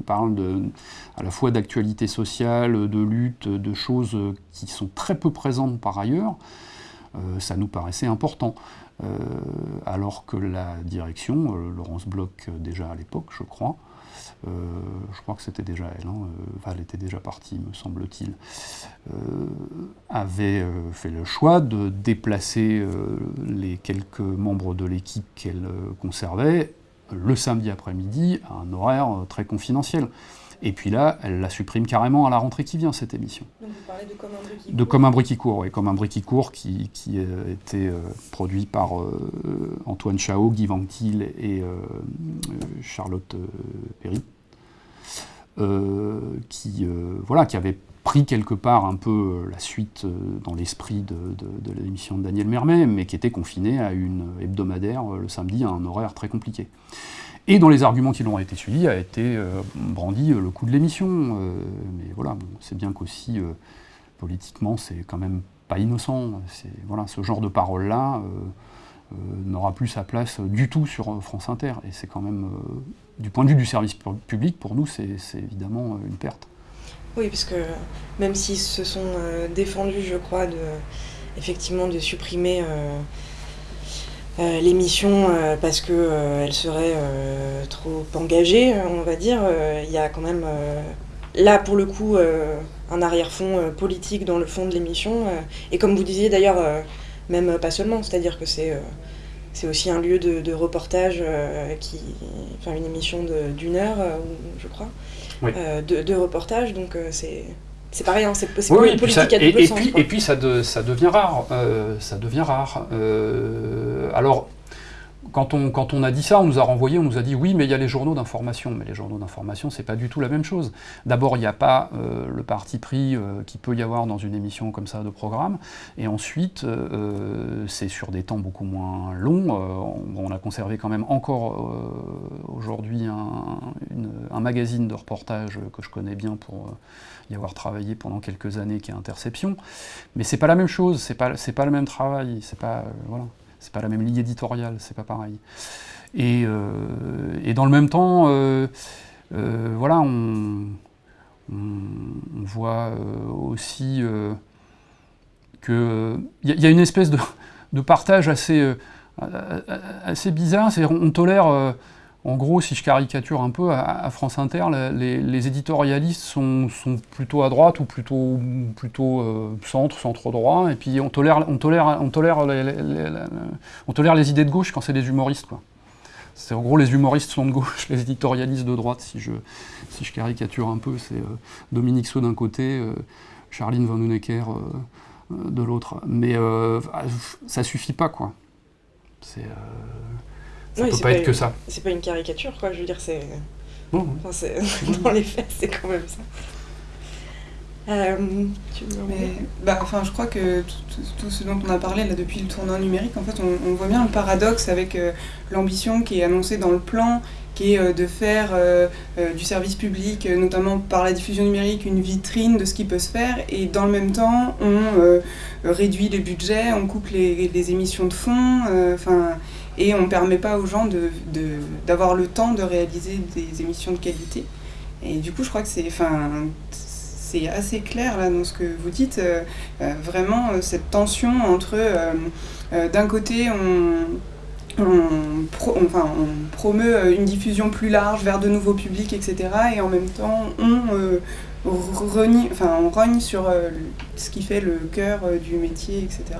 parle à la fois d'actualité sociale, de lutte, de choses qui sont très peu présentes par ailleurs, ça nous paraissait important. Euh, alors que la direction, euh, Laurence Bloch euh, déjà à l'époque, je crois, je crois que c'était déjà elle, hein, elle était déjà partie, me semble-t-il, avait fait le choix de déplacer les quelques membres de l'équipe qu'elle conservait le samedi après-midi à un horaire très confidentiel. Et puis là, elle la supprime carrément à la rentrée qui vient, cette émission. Donc vous parlez de Comme un bruit qui court De Comme un bruit qui court, oui. Comme un bruit qui court, qui, qui a été euh, produit par euh, Antoine Chao, Guy Vantil et euh, Charlotte Perry. qui, voilà, qui avait pris quelque part un peu la suite dans l'esprit de, de l'émission de Daniel Mermet, mais qui était confinée à une hebdomadaire le samedi à un horaire très compliqué. Et dans les arguments qui l'ont été suivis a été euh, brandi euh, le coût de l'émission. Euh, mais voilà, c'est bien qu'aussi, politiquement, c'est quand même pas innocent. Voilà, ce genre de parole-là n'aura plus sa place du tout sur France Inter. Et c'est quand même, du point de vue du service public, pour nous, c'est évidemment une perte. Oui, parce que même s'ils se sont défendus, je crois, de, effectivement, de supprimer l'émission euh, parce que euh, elle serait trop engagée, on va dire. Il y a quand même là pour le coup un arrière-fond politique dans le fond de l'émission. et comme vous disiez d'ailleurs, même pas seulement, c'est-à-dire que c'est c'est aussi un lieu de, reportage, qui, enfin une émission d'une heure, je crois, de, de, reportage. Donc c'est c'est pareil, hein, c'est oui, une politique à et, sens, puis, et puis ça, ça devient rare. Euh, ça devient rare. Euh, alors, quand on, quand on, a dit ça, on nous a renvoyé, on nous a dit oui, mais il y a les journaux d'information. Mais les journaux d'information, c'est pas du tout la même chose. D'abord, il n'y a pas euh, le parti pris euh, qu'il peut y avoir dans une émission comme ça de programme. Et ensuite, euh, c'est sur des temps beaucoup moins longs. On, a conservé quand même encore aujourd'hui un, un, magazine de reportage que je connais bien pour y avoir travaillé pendant quelques années, qui est Interception. Mais c'est pas la même chose, c'est pas, pas le même travail. C'est pas. c'est pas la même ligne éditoriale, c'est pas pareil. Et, euh, dans le même temps, euh, euh, voilà, on, voit aussi qu'il y, y, a une espèce de, partage assez, assez bizarre, c'est on tolère en gros, si je caricature un peu, à, France Inter, les, éditorialistes sont, plutôt à droite ou plutôt, plutôt euh, centre, centre-droit, et puis on tolère, on, tolère, on, tolère les, idées de gauche quand c'est des humoristes. En gros les humoristes sont de gauche, les éditorialistes de droite, si je, si je caricature un peu, c'est euh, Dominique Sceau d'un côté, euh, Charline Van Honecker de l'autre. Mais ça suffit pas, quoi. C'est ça peut pas être que ça. C'est pas une caricature, quoi. Je veux dire, c'est. dans les faits, c'est quand même ça. Euh, bah, enfin, je crois que tout, ce dont on a parlé là depuis le tournant numérique, en fait, on, voit bien le paradoxe avec euh, l'ambition qui est annoncée dans le plan, qui est euh, de faire du service public, notamment par la diffusion numérique, une vitrine de ce qui peut se faire, et dans le même temps, on réduit les budgets, on coupe les, les émissions de fonds, enfin et on ne permet pas aux gens d'avoir de, le temps de réaliser des émissions de qualité. Et du coup, je crois que c'est c'est assez clair là dans ce que vous dites, euh, euh, vraiment euh, cette tension entre d'un côté on, enfin, on, promeut une diffusion plus large vers de nouveaux publics, etc. Et en même temps, on, renie, enfin, on rogne sur ce qui fait le cœur du métier, etc.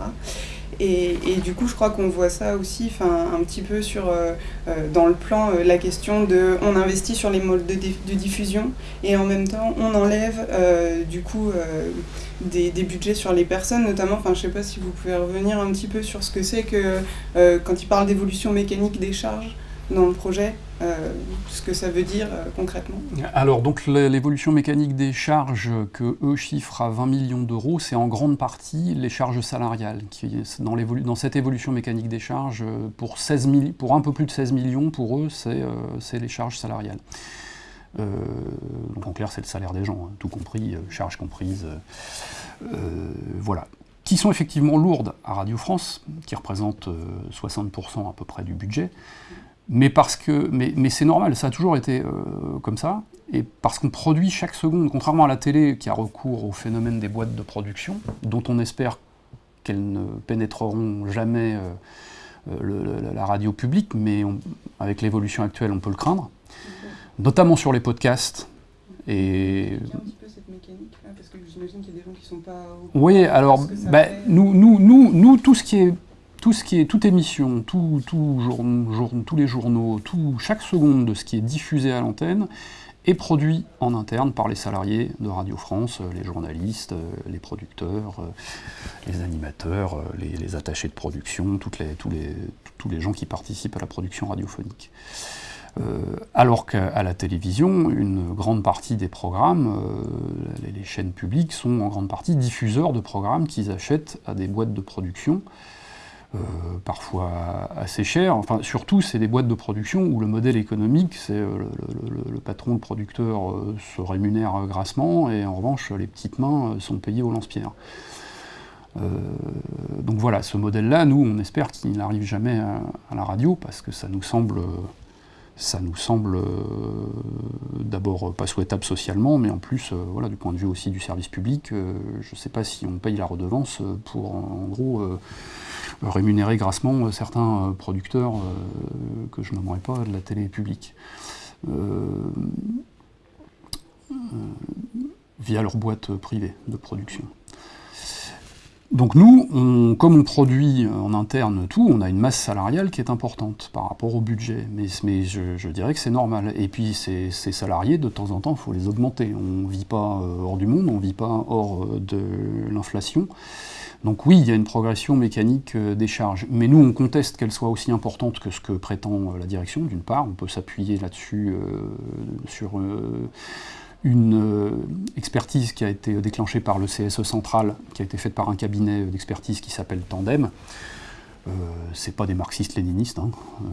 Et, du coup, je crois qu'on voit ça aussi un petit peu sur, euh, euh, dans le plan, euh, la question de on investit sur les modes de, diffusion et en même temps on enlève du coup des, budgets sur les personnes, notamment, enfin je sais pas si vous pouvez revenir un petit peu sur ce que c'est que quand il parle d'évolution mécanique des charges dans le projet, euh, ce que ça veut dire euh, concrètement Alors, donc l'évolution mécanique des charges que eux chiffrent à 20 millions d'euros, c'est en grande partie les charges salariales. Qui, dans, cette évolution mécanique des charges, pour, 16 pour un peu plus de 16 millions, pour eux, c'est euh, les charges salariales. donc en clair, c'est le salaire des gens, hein, tout compris, charges comprises. voilà qui sont effectivement lourdes à Radio France, qui représentent 60% à peu près du budget, mais parce que, mais, mais c'est normal, ça a toujours été euh, comme ça, et parce qu'on produit chaque seconde, contrairement à la télé qui a recours au phénomène des boîtes de production, dont on espère qu'elles ne pénétreront jamais euh, euh, la radio publique, mais avec l'évolution actuelle, on peut le craindre. notamment sur les podcasts. Et... un petit peu cette mécanique là, parce que j'imagine qu'il y a des gens qui sont pas. Oui, alors, bah, nous, nous, nous, nous, tout ce qui est tout ce qui est toute émission, tous les journaux, tout, chaque seconde de ce qui est diffusé à l'antenne est produit en interne par les salariés de Radio France, euh, les journalistes, euh, les producteurs, euh, les animateurs, les, attachés de production, les, tous, les, tous les gens qui participent à la production radiophonique. alors qu'à la télévision, une grande partie des programmes, les, chaînes publiques sont en grande partie diffuseurs de programmes qu'ils achètent à des boîtes de production euh, parfois assez cher. Enfin, surtout, c'est des boîtes de production où le modèle économique, c'est euh, le, patron, le producteur euh, se rémunère grassement, et en revanche, les petites mains sont payées au lance-pierre. donc voilà, ce modèle-là, nous, on espère qu'il n'arrive jamais à, la radio, parce que ça nous semble, ça nous semble d'abord pas souhaitable socialement, mais en plus, voilà, du point de vue aussi du service public, je ne sais pas si on paye la redevance pour, en gros, rémunérer grassement euh, certains euh, producteurs euh, que je nommerai pas de la télé publique. via leur boîte privée de production. Donc nous, comme on produit en interne tout, on a une masse salariale qui est importante par rapport au budget. Mais, mais je, dirais que c'est normal. Et puis ces, salariés, de temps en temps, il faut les augmenter. On ne vit pas hors du monde, on ne vit pas hors de l'inflation. Donc oui, il y a une progression mécanique euh, des charges, mais nous on conteste qu'elle soit aussi importante que ce que prétend euh, la direction, d'une part, on peut s'appuyer là-dessus euh, sur une expertise qui a été déclenchée par le CSE central, qui a été faite par un cabinet d'expertise qui s'appelle Tandem. Euh, c'est pas des marxistes-léninistes. Hein.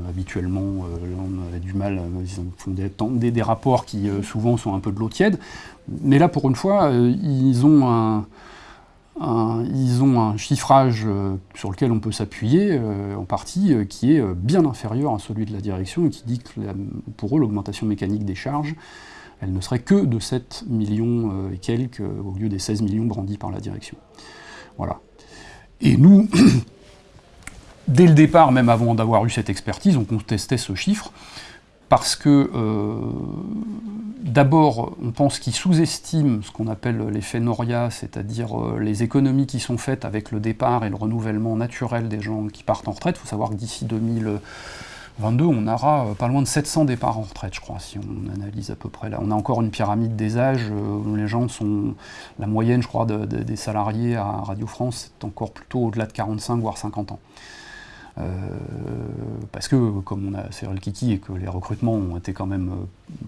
habituellement, on a du mal, ils font des, rapports qui souvent sont un peu de l'eau tiède. Mais là, pour une fois, ils ont un, ils ont un chiffrage euh, sur lequel on peut s'appuyer, euh, en partie, euh, qui est bien inférieur à celui de la direction et qui dit que pour eux, l'augmentation mécanique des charges, elle ne serait que de 7 millions et quelques au lieu des 16 millions brandis par la direction. Voilà. Et nous, dès le départ, même avant d'avoir eu cette expertise, on contestait ce chiffre parce que D'abord, on pense qu'ils sous-estiment ce qu'on appelle l'effet Noria, c'est-à-dire euh, les économies qui sont faites avec le départ et le renouvellement naturel des gens qui partent en retraite. Il faut savoir que d'ici 2022, on aura euh, pas loin de 700 départs en retraite, je crois, si on analyse à peu près là. On a encore une pyramide des âges euh, où les gens sont. La moyenne, je crois, des salariés à Radio France, c'est encore plutôt au-delà de 45 voire 50 ans. Euh, parce que, comme on a Cyril Kiki et que les recrutements ont été quand même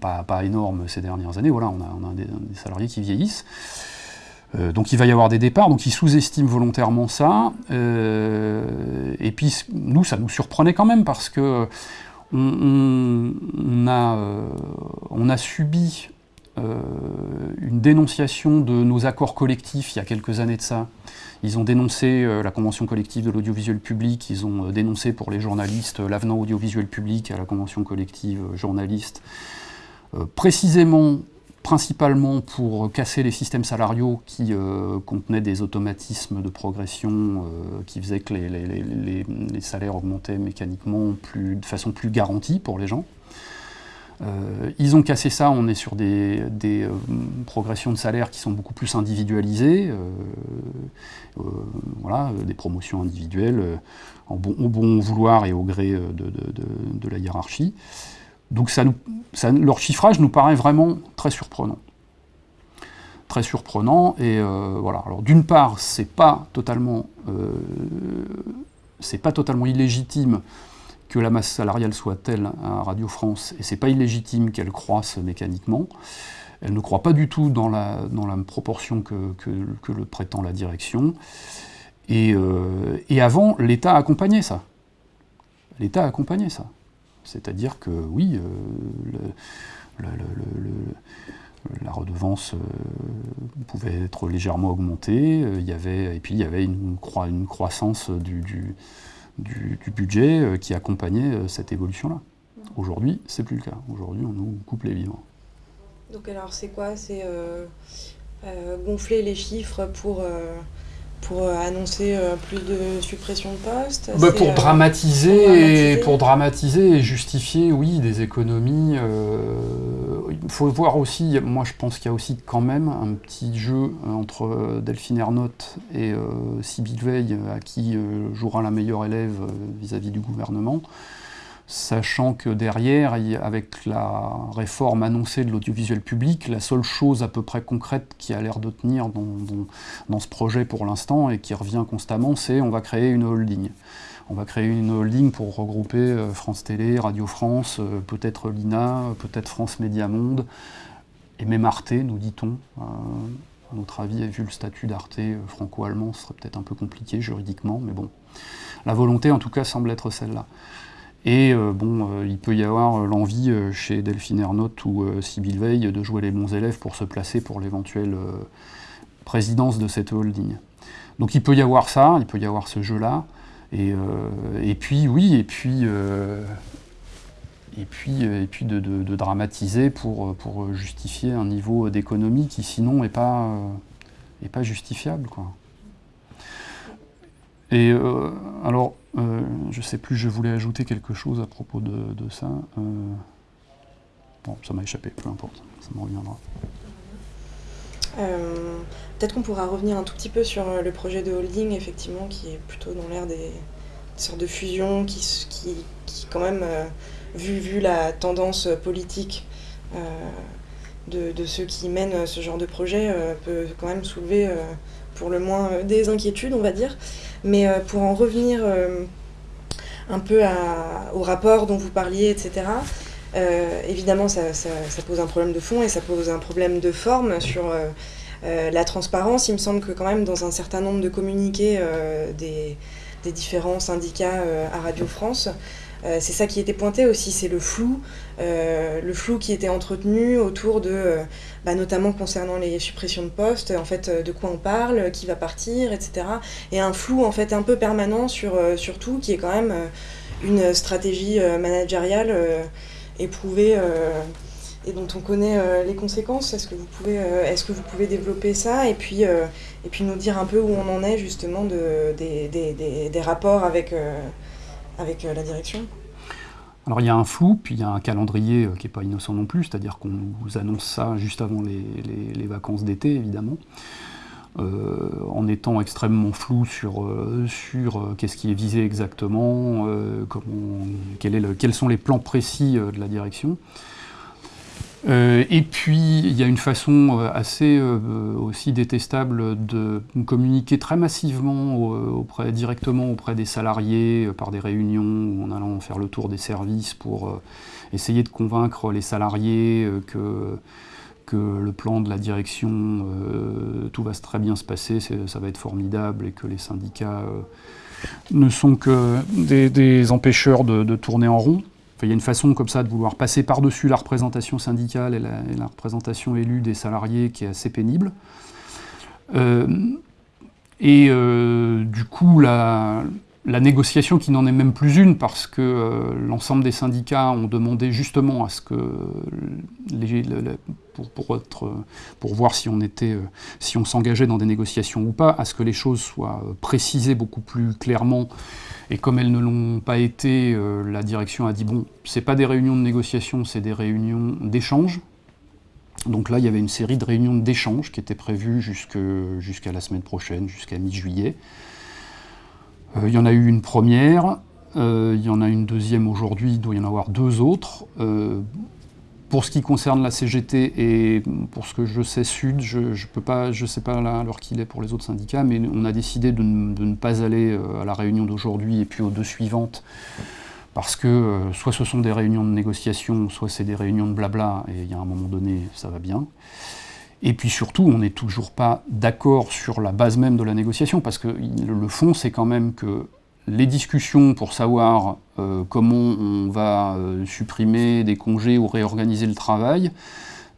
pas, énormes ces dernières années, voilà, on a, des, salariés qui vieillissent. Euh, donc il va y avoir des départs, donc ils sous-estiment volontairement ça. et puis nous, ça nous surprenait quand même parce que on, a, on a, subi une dénonciation de nos accords collectifs il y a quelques années de ça, ils ont dénoncé euh, la convention collective de l'audiovisuel public, ils ont euh, dénoncé pour les journalistes euh, l'avenant audiovisuel public à la convention collective journaliste, précisément principalement pour casser les systèmes salariaux qui contenaient des automatismes de progression qui faisaient que les, salaires augmentaient mécaniquement de façon plus garantie pour les gens. Euh, ils ont cassé ça, on est sur des, euh, progressions de salaire qui sont beaucoup plus individualisées, euh, voilà, des promotions individuelles au bon vouloir et au gré de, la hiérarchie. Donc leur chiffrage nous paraît vraiment très surprenant. Très surprenant, et voilà. Alors d'une part, c'est pas totalement, c'est pas totalement illégitime que la masse salariale soit telle à Radio France, et c'est pas illégitime qu'elle croisse mécaniquement. Elle ne croit pas du tout dans la, dans la proportion que, que, le prétend la direction. Et, euh, et avant, l'État accompagnait ça. L'État accompagnait ça. C'est-à-dire que oui, euh, la redevance euh, pouvait être légèrement augmentée, il y avait, et puis il y avait une, une croissance du, du du, budget euh, qui accompagnait euh, cette évolution-là. Aujourd'hui, c'est plus le cas. Aujourd'hui, on nous coupe les vivants. Donc alors c'est quoi? C'est euh, gonfler les chiffres pour, pour annoncer plus de suppression de postes bah, pour, dramatiser Et, pour dramatiser et justifier, oui, des économies. il faut voir aussi, moi je pense qu'il y a aussi quand même un petit jeu entre Delphine Ernotte et Sybille Veil, à qui jouera la meilleure élève vis-à-vis -vis du gouvernement sachant que derrière, avec la réforme annoncée de l'audiovisuel public, la seule chose à peu près concrète qui a l'air de tenir dans, ce projet pour l'instant et qui revient constamment, c'est on va créer une holding. On va créer une holding pour regrouper euh, France Télé, Radio France, euh, peut-être l'INA, peut-être France Média Monde, et même Arte, nous dit-on. Euh, à notre avis, vu le statut d'Arte franco-allemand, ce serait peut-être un peu compliqué juridiquement, mais bon. La volonté, en tout cas, semble être celle-là. Et euh, bon, euh, il peut y avoir euh, l'envie chez Delphine Ernotte ou Sybille Veil de jouer les bons élèves pour se placer pour l'éventuelle présidence de cette holding. Donc il peut y avoir ça, il peut y avoir ce jeu-là. Et, puis oui, et puis, et puis, et puis de, dramatiser pour, pour, justifier un niveau d'économie qui sinon n'est pas, est pas justifiable. Quoi. Et alors, euh, je sais plus, je voulais ajouter quelque chose à propos de, ça. Euh, bon, ça m'a échappé, peu importe, ça me reviendra. Peut-être qu'on pourra revenir un tout petit peu sur le projet de holding, effectivement, qui est plutôt dans l'air des, sortes de fusions, qui, qui, qui quand même, vu, la tendance politique de, ceux qui mènent ce genre de projet, peut quand même soulever pour le moins des inquiétudes, on va dire. Mais euh, pour en revenir euh, un peu au rapport dont vous parliez, etc., euh, évidemment, ça, pose un problème de fond et ça pose un problème de forme sur la transparence. Il me semble que quand même dans un certain nombre de communiqués des, différents syndicats à Radio France, euh, c'est ça qui était pointé aussi, c'est le flou, euh, le flou qui était entretenu autour de, euh, bah, notamment concernant les suppressions de postes, en fait, de quoi on parle, qui va partir, etc. Et un flou en fait un peu permanent sur, sur tout, qui est quand même une stratégie managériale éprouvée et dont on connaît les conséquences. Est-ce que vous pouvez, est-ce que vous pouvez développer ça et puis, et puis nous dire un peu où on en est justement de, des, des, des rapports avec avec euh, la direction? Alors il y a un flou, puis il y a un calendrier euh, qui n'est pas innocent non plus, c'est-à-dire qu'on vous annonce ça juste avant les, vacances d'été, évidemment, euh, en étant extrêmement flou sur, sur qu'est-ce qui est visé exactement, comment, quels sont les plans précis de la direction. Euh, et puis, il y a une façon euh, assez euh, aussi détestable de communiquer très massivement auprès, directement auprès des salariés par des réunions en allant faire le tour des services pour essayer de convaincre les salariés que, que le plan de la direction, tout va très bien se passer, ça va être formidable et que les syndicats ne sont que des, empêcheurs de tourner en rond il y a une façon comme ça de vouloir passer par-dessus la représentation syndicale et la, représentation élue des salariés qui est assez pénible. Euh, et euh, du coup, la, négociation qui n'en est même plus une, parce que euh, l'ensemble des syndicats ont demandé justement à ce que, pour, pour, voir si on, était, si on s'engageait dans des négociations ou pas, à ce que les choses soient précisées beaucoup plus clairement et comme elles ne l'ont pas été, euh, la direction a dit bon, c'est pas des réunions de négociation, c'est des réunions d'échange. Donc là, il y avait une série de réunions d'échange qui étaient prévues jusqu'à la semaine prochaine, jusqu'à mi-juillet. Euh, il y en a eu une première, euh, il y en a une deuxième aujourd'hui, il doit y en avoir deux autres. Pour ce qui concerne la CGT et pour ce que je sais Sud, je ne je sais pas l'heure qu'il est pour les autres syndicats, mais on a décidé de, ne pas aller euh, à la réunion d'aujourd'hui et puis aux deux suivantes, parce que euh, soit ce sont des réunions de négociation, soit c'est des réunions de blabla, et il y a un moment donné, ça va bien. Et puis surtout, on n'est toujours pas d'accord sur la base même de la négociation, parce que le fond, c'est quand même que les discussions pour savoir euh, comment on va euh, supprimer des congés ou réorganiser le travail,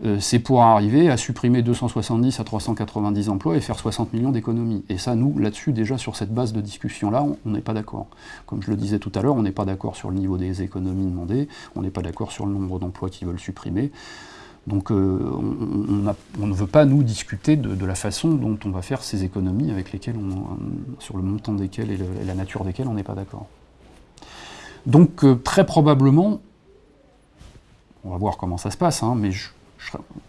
euh, c'est pour arriver à supprimer 270 à 390 emplois et faire 60 millions d'économies. Et ça, nous, là-dessus, déjà sur cette base de discussion-là, on n'est pas d'accord. Comme je le disais tout à l'heure, on n'est pas d'accord sur le niveau des économies demandées, on n'est pas d'accord sur le nombre d'emplois qu'ils veulent supprimer. Donc on, ne veut pas, nous, discuter de, la façon dont on va faire ces économies avec lesquelles on, sur le montant desquelles et, la nature desquelles on n'est pas d'accord. Donc très probablement, on va voir comment ça se passe, hein, mais je,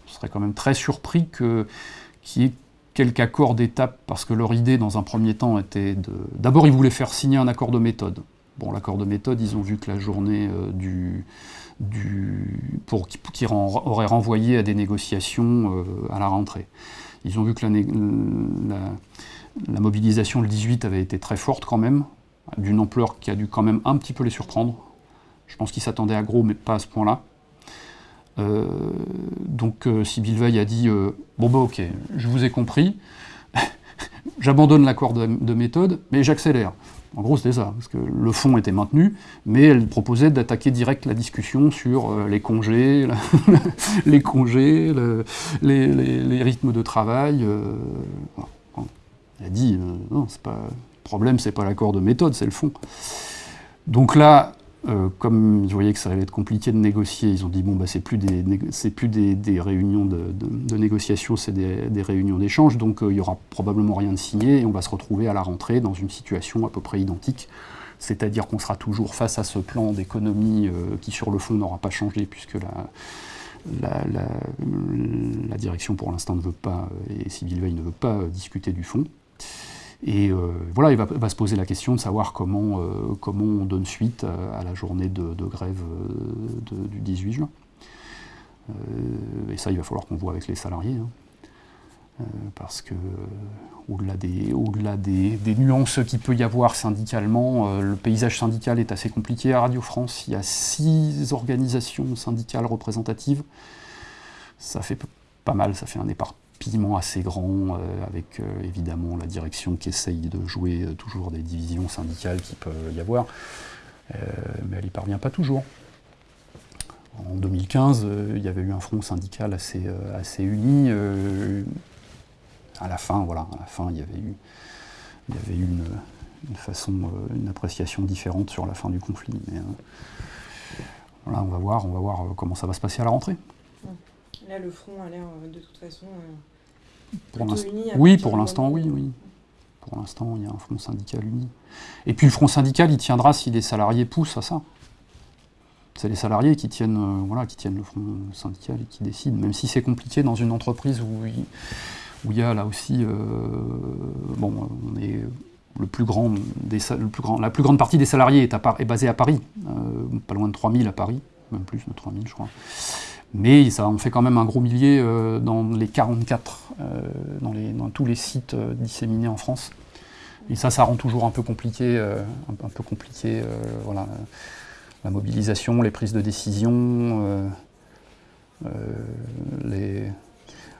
serais, quand même très surpris qu'il y ait quelques accords d'étape, parce que leur idée, dans un premier temps, était de... D'abord, ils voulaient faire signer un accord de méthode. Bon, l'accord de méthode, ils ont vu que la journée euh, du, du, qui, aurait renvoyé à des négociations euh, à la rentrée. Ils ont vu que la, mobilisation le 18 avait été très forte quand même, d'une ampleur qui a dû quand même un petit peu les surprendre. Je pense qu'ils s'attendaient à gros, mais pas à ce point-là. Euh, donc Sybille Veil a dit Bon, bah ok, je vous ai compris, j'abandonne l'accord de, méthode, mais j'accélère. En gros, c'était ça, parce que le fond était maintenu, mais elle proposait d'attaquer direct la discussion sur les congés, les congés, les, rythmes de travail. Elle a dit non, c'est pas, le problème, c'est pas l'accord de méthode, c'est le fond. Donc là, euh, comme ils voyaient que ça allait être compliqué de négocier, ils ont dit bon bah c'est plus des c'est plus des, réunions de, négociation, c'est des, réunions d'échange, donc euh, il y aura probablement rien de signé et on va se retrouver à la rentrée dans une situation à peu près identique, c'est-à-dire qu'on sera toujours face à ce plan d'économie euh, qui sur le fond n'aura pas changé puisque la, la, direction pour l'instant ne veut pas et Sylvie Veil ne veut pas discuter du fond. Et euh, voilà, il va, se poser la question de savoir comment, euh, on donne suite à, la journée de, grève euh, du 18 juin. et ça, il va falloir qu'on voit avec les salariés. Hein. parce que au-delà des, nuances qu'il peut y avoir syndicalement, le paysage syndical est assez compliqué à Radio France. Il y a six organisations syndicales représentatives. Ça fait pas mal, ça fait un épargne piment assez grand, euh, avec euh, évidemment la direction qui essaye de jouer euh, toujours des divisions syndicales qui peuvent y avoir, mais elle n'y parvient pas toujours. En 2015, il y avait eu un front syndical assez, assez uni. à la fin, voilà, à la fin, il y avait eu, une, une façon, une appréciation différente sur la fin du conflit. Mais voilà, on va voir, on va voir comment ça va se passer à la rentrée. Là, le front a l'air euh, de toute façon euh, pour uni. Oui, pour l'instant, oui, oui. Pour l'instant, il y a un front syndical uni. Et puis le front syndical, il tiendra si les salariés poussent à ça. C'est les salariés qui tiennent, euh, voilà, qui tiennent le front syndical et qui décident, même si c'est compliqué dans une entreprise où il, où il y a là aussi, bon, on est le plus grand des, le plus grand, la plus grande partie des salariés est, à, est basée à Paris, pas loin de 3000 à Paris, même plus de 3000 je crois. Mais ça en fait quand même un gros millier euh, dans les 44, euh, dans, tous les sites euh, disséminés en France. Et ça, ça rend toujours un peu compliqué, un, peu compliqué voilà, la mobilisation, les prises de décision,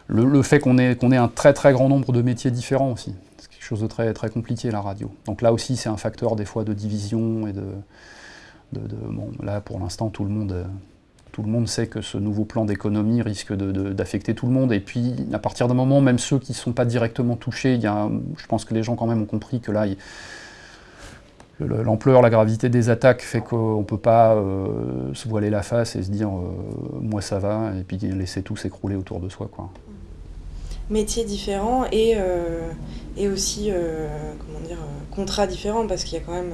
le, fait qu'on ait, ait un très très grand nombre de métiers différents aussi. C'est quelque chose de très, très compliqué, la radio. Donc là aussi, c'est un facteur des fois de division et de bon, là, pour l'instant, tout le monde tout le monde sait que ce nouveau plan d'économie risque d'affecter tout le monde. Et puis, à partir d'un moment, même ceux qui ne sont pas directement touchés, y a, je pense que les gens quand même ont compris que là, l'ampleur, la gravité des attaques fait qu'on ne peut pas euh, se voiler la face et se dire euh, moi ça va, et puis laisser tout s'écrouler autour de soi. Quoi. Métiers différents et, euh, et aussi comment dire, parce qu'il y a quand même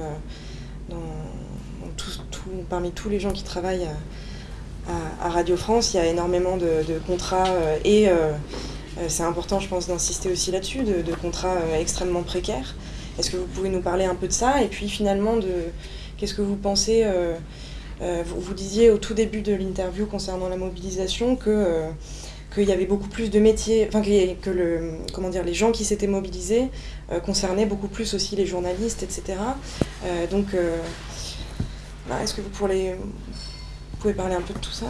parmi tous les gens qui travaillent Radio France, il y a énormément de, contrats euh, et euh, euh, c'est important, je pense, d'insister aussi là-dessus, de, contrats extrêmement précaires. Est-ce que vous pouvez nous parler un peu de ça Et puis finalement, qu'est-ce que vous pensez vous, disiez au tout début de l'interview concernant la mobilisation que qu'il y avait beaucoup plus de métiers, enfin que, comment dire, les gens qui s'étaient mobilisés concernaient beaucoup plus aussi les journalistes, etc. donc, bah, est-ce que vous pourriez, pouvez parler un peu de tout ça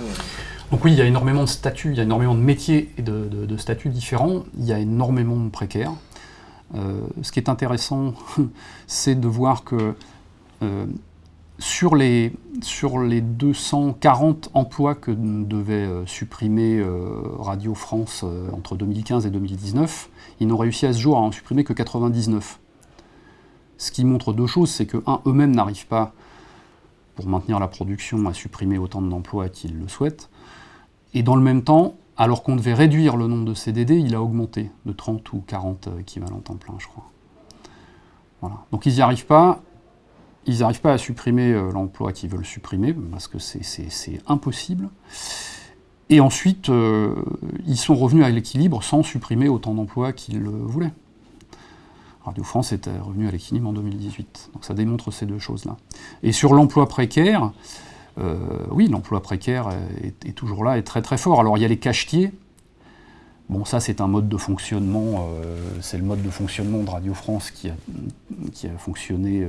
Donc oui, il y a énormément de statuts, il y a énormément de métiers et de, statuts différents, il y a énormément de précaires. Euh, ce qui est intéressant, c'est de voir que euh, sur, les, sur les 240 emplois que devait euh, supprimer Radio France entre 2015 et 2019, ils n'ont réussi à ce jour à en supprimer que 99. Ce qui montre deux choses, c'est que, un, eux-mêmes n'arrivent pas pour maintenir la production, à supprimer autant d'emplois qu'ils le souhaitent. Et dans le même temps, alors qu'on devait réduire le nombre de CDD, il a augmenté de 30 ou 40 équivalents temps plein, je crois. Voilà. Donc ils n'y arrivent pas. Ils n'arrivent pas à supprimer euh, l'emploi qu'ils veulent supprimer, parce que c'est impossible. Et ensuite, euh, ils sont revenus à l'équilibre sans supprimer autant d'emplois qu'ils le voulaient. Radio France était revenu à l'équilibre en 2018. Donc ça démontre ces deux choses-là. Et sur l'emploi précaire, euh, oui, l'emploi précaire est, toujours là et très très fort. Alors il y a les cachetiers. Bon, ça c'est un mode de fonctionnement, c'est le mode de fonctionnement de Radio France qui a, fonctionné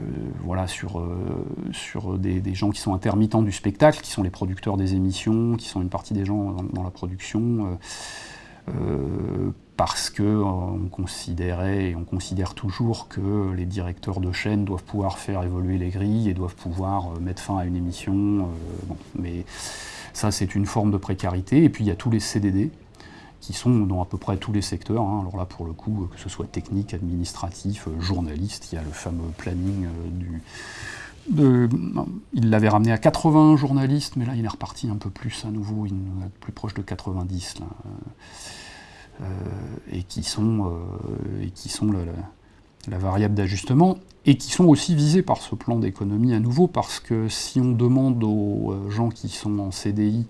euh, voilà, sur, euh, des, gens qui sont intermittents du spectacle, qui sont les producteurs des émissions, qui sont une partie des gens dans, la production, euh, parce qu'on considérait et on considère toujours que les directeurs de chaîne doivent pouvoir faire évoluer les grilles et doivent pouvoir mettre fin à une émission. mais ça, c'est une forme de précarité. Et puis, il y a tous les CDD qui sont dans à peu près tous les secteurs. Hein. Alors là, pour le coup, que ce soit technique, administratif, euh, journaliste, il y a le fameux planning euh, du... Il l'avait ramené à 80 journalistes, mais là il est reparti un peu plus à nouveau, il est plus proche de 90 là, euh, et qui sont, et qui sont la, variable d'ajustement, et qui sont aussi visés par ce plan d'économie à nouveau, parce que si on demande aux gens qui sont en CDI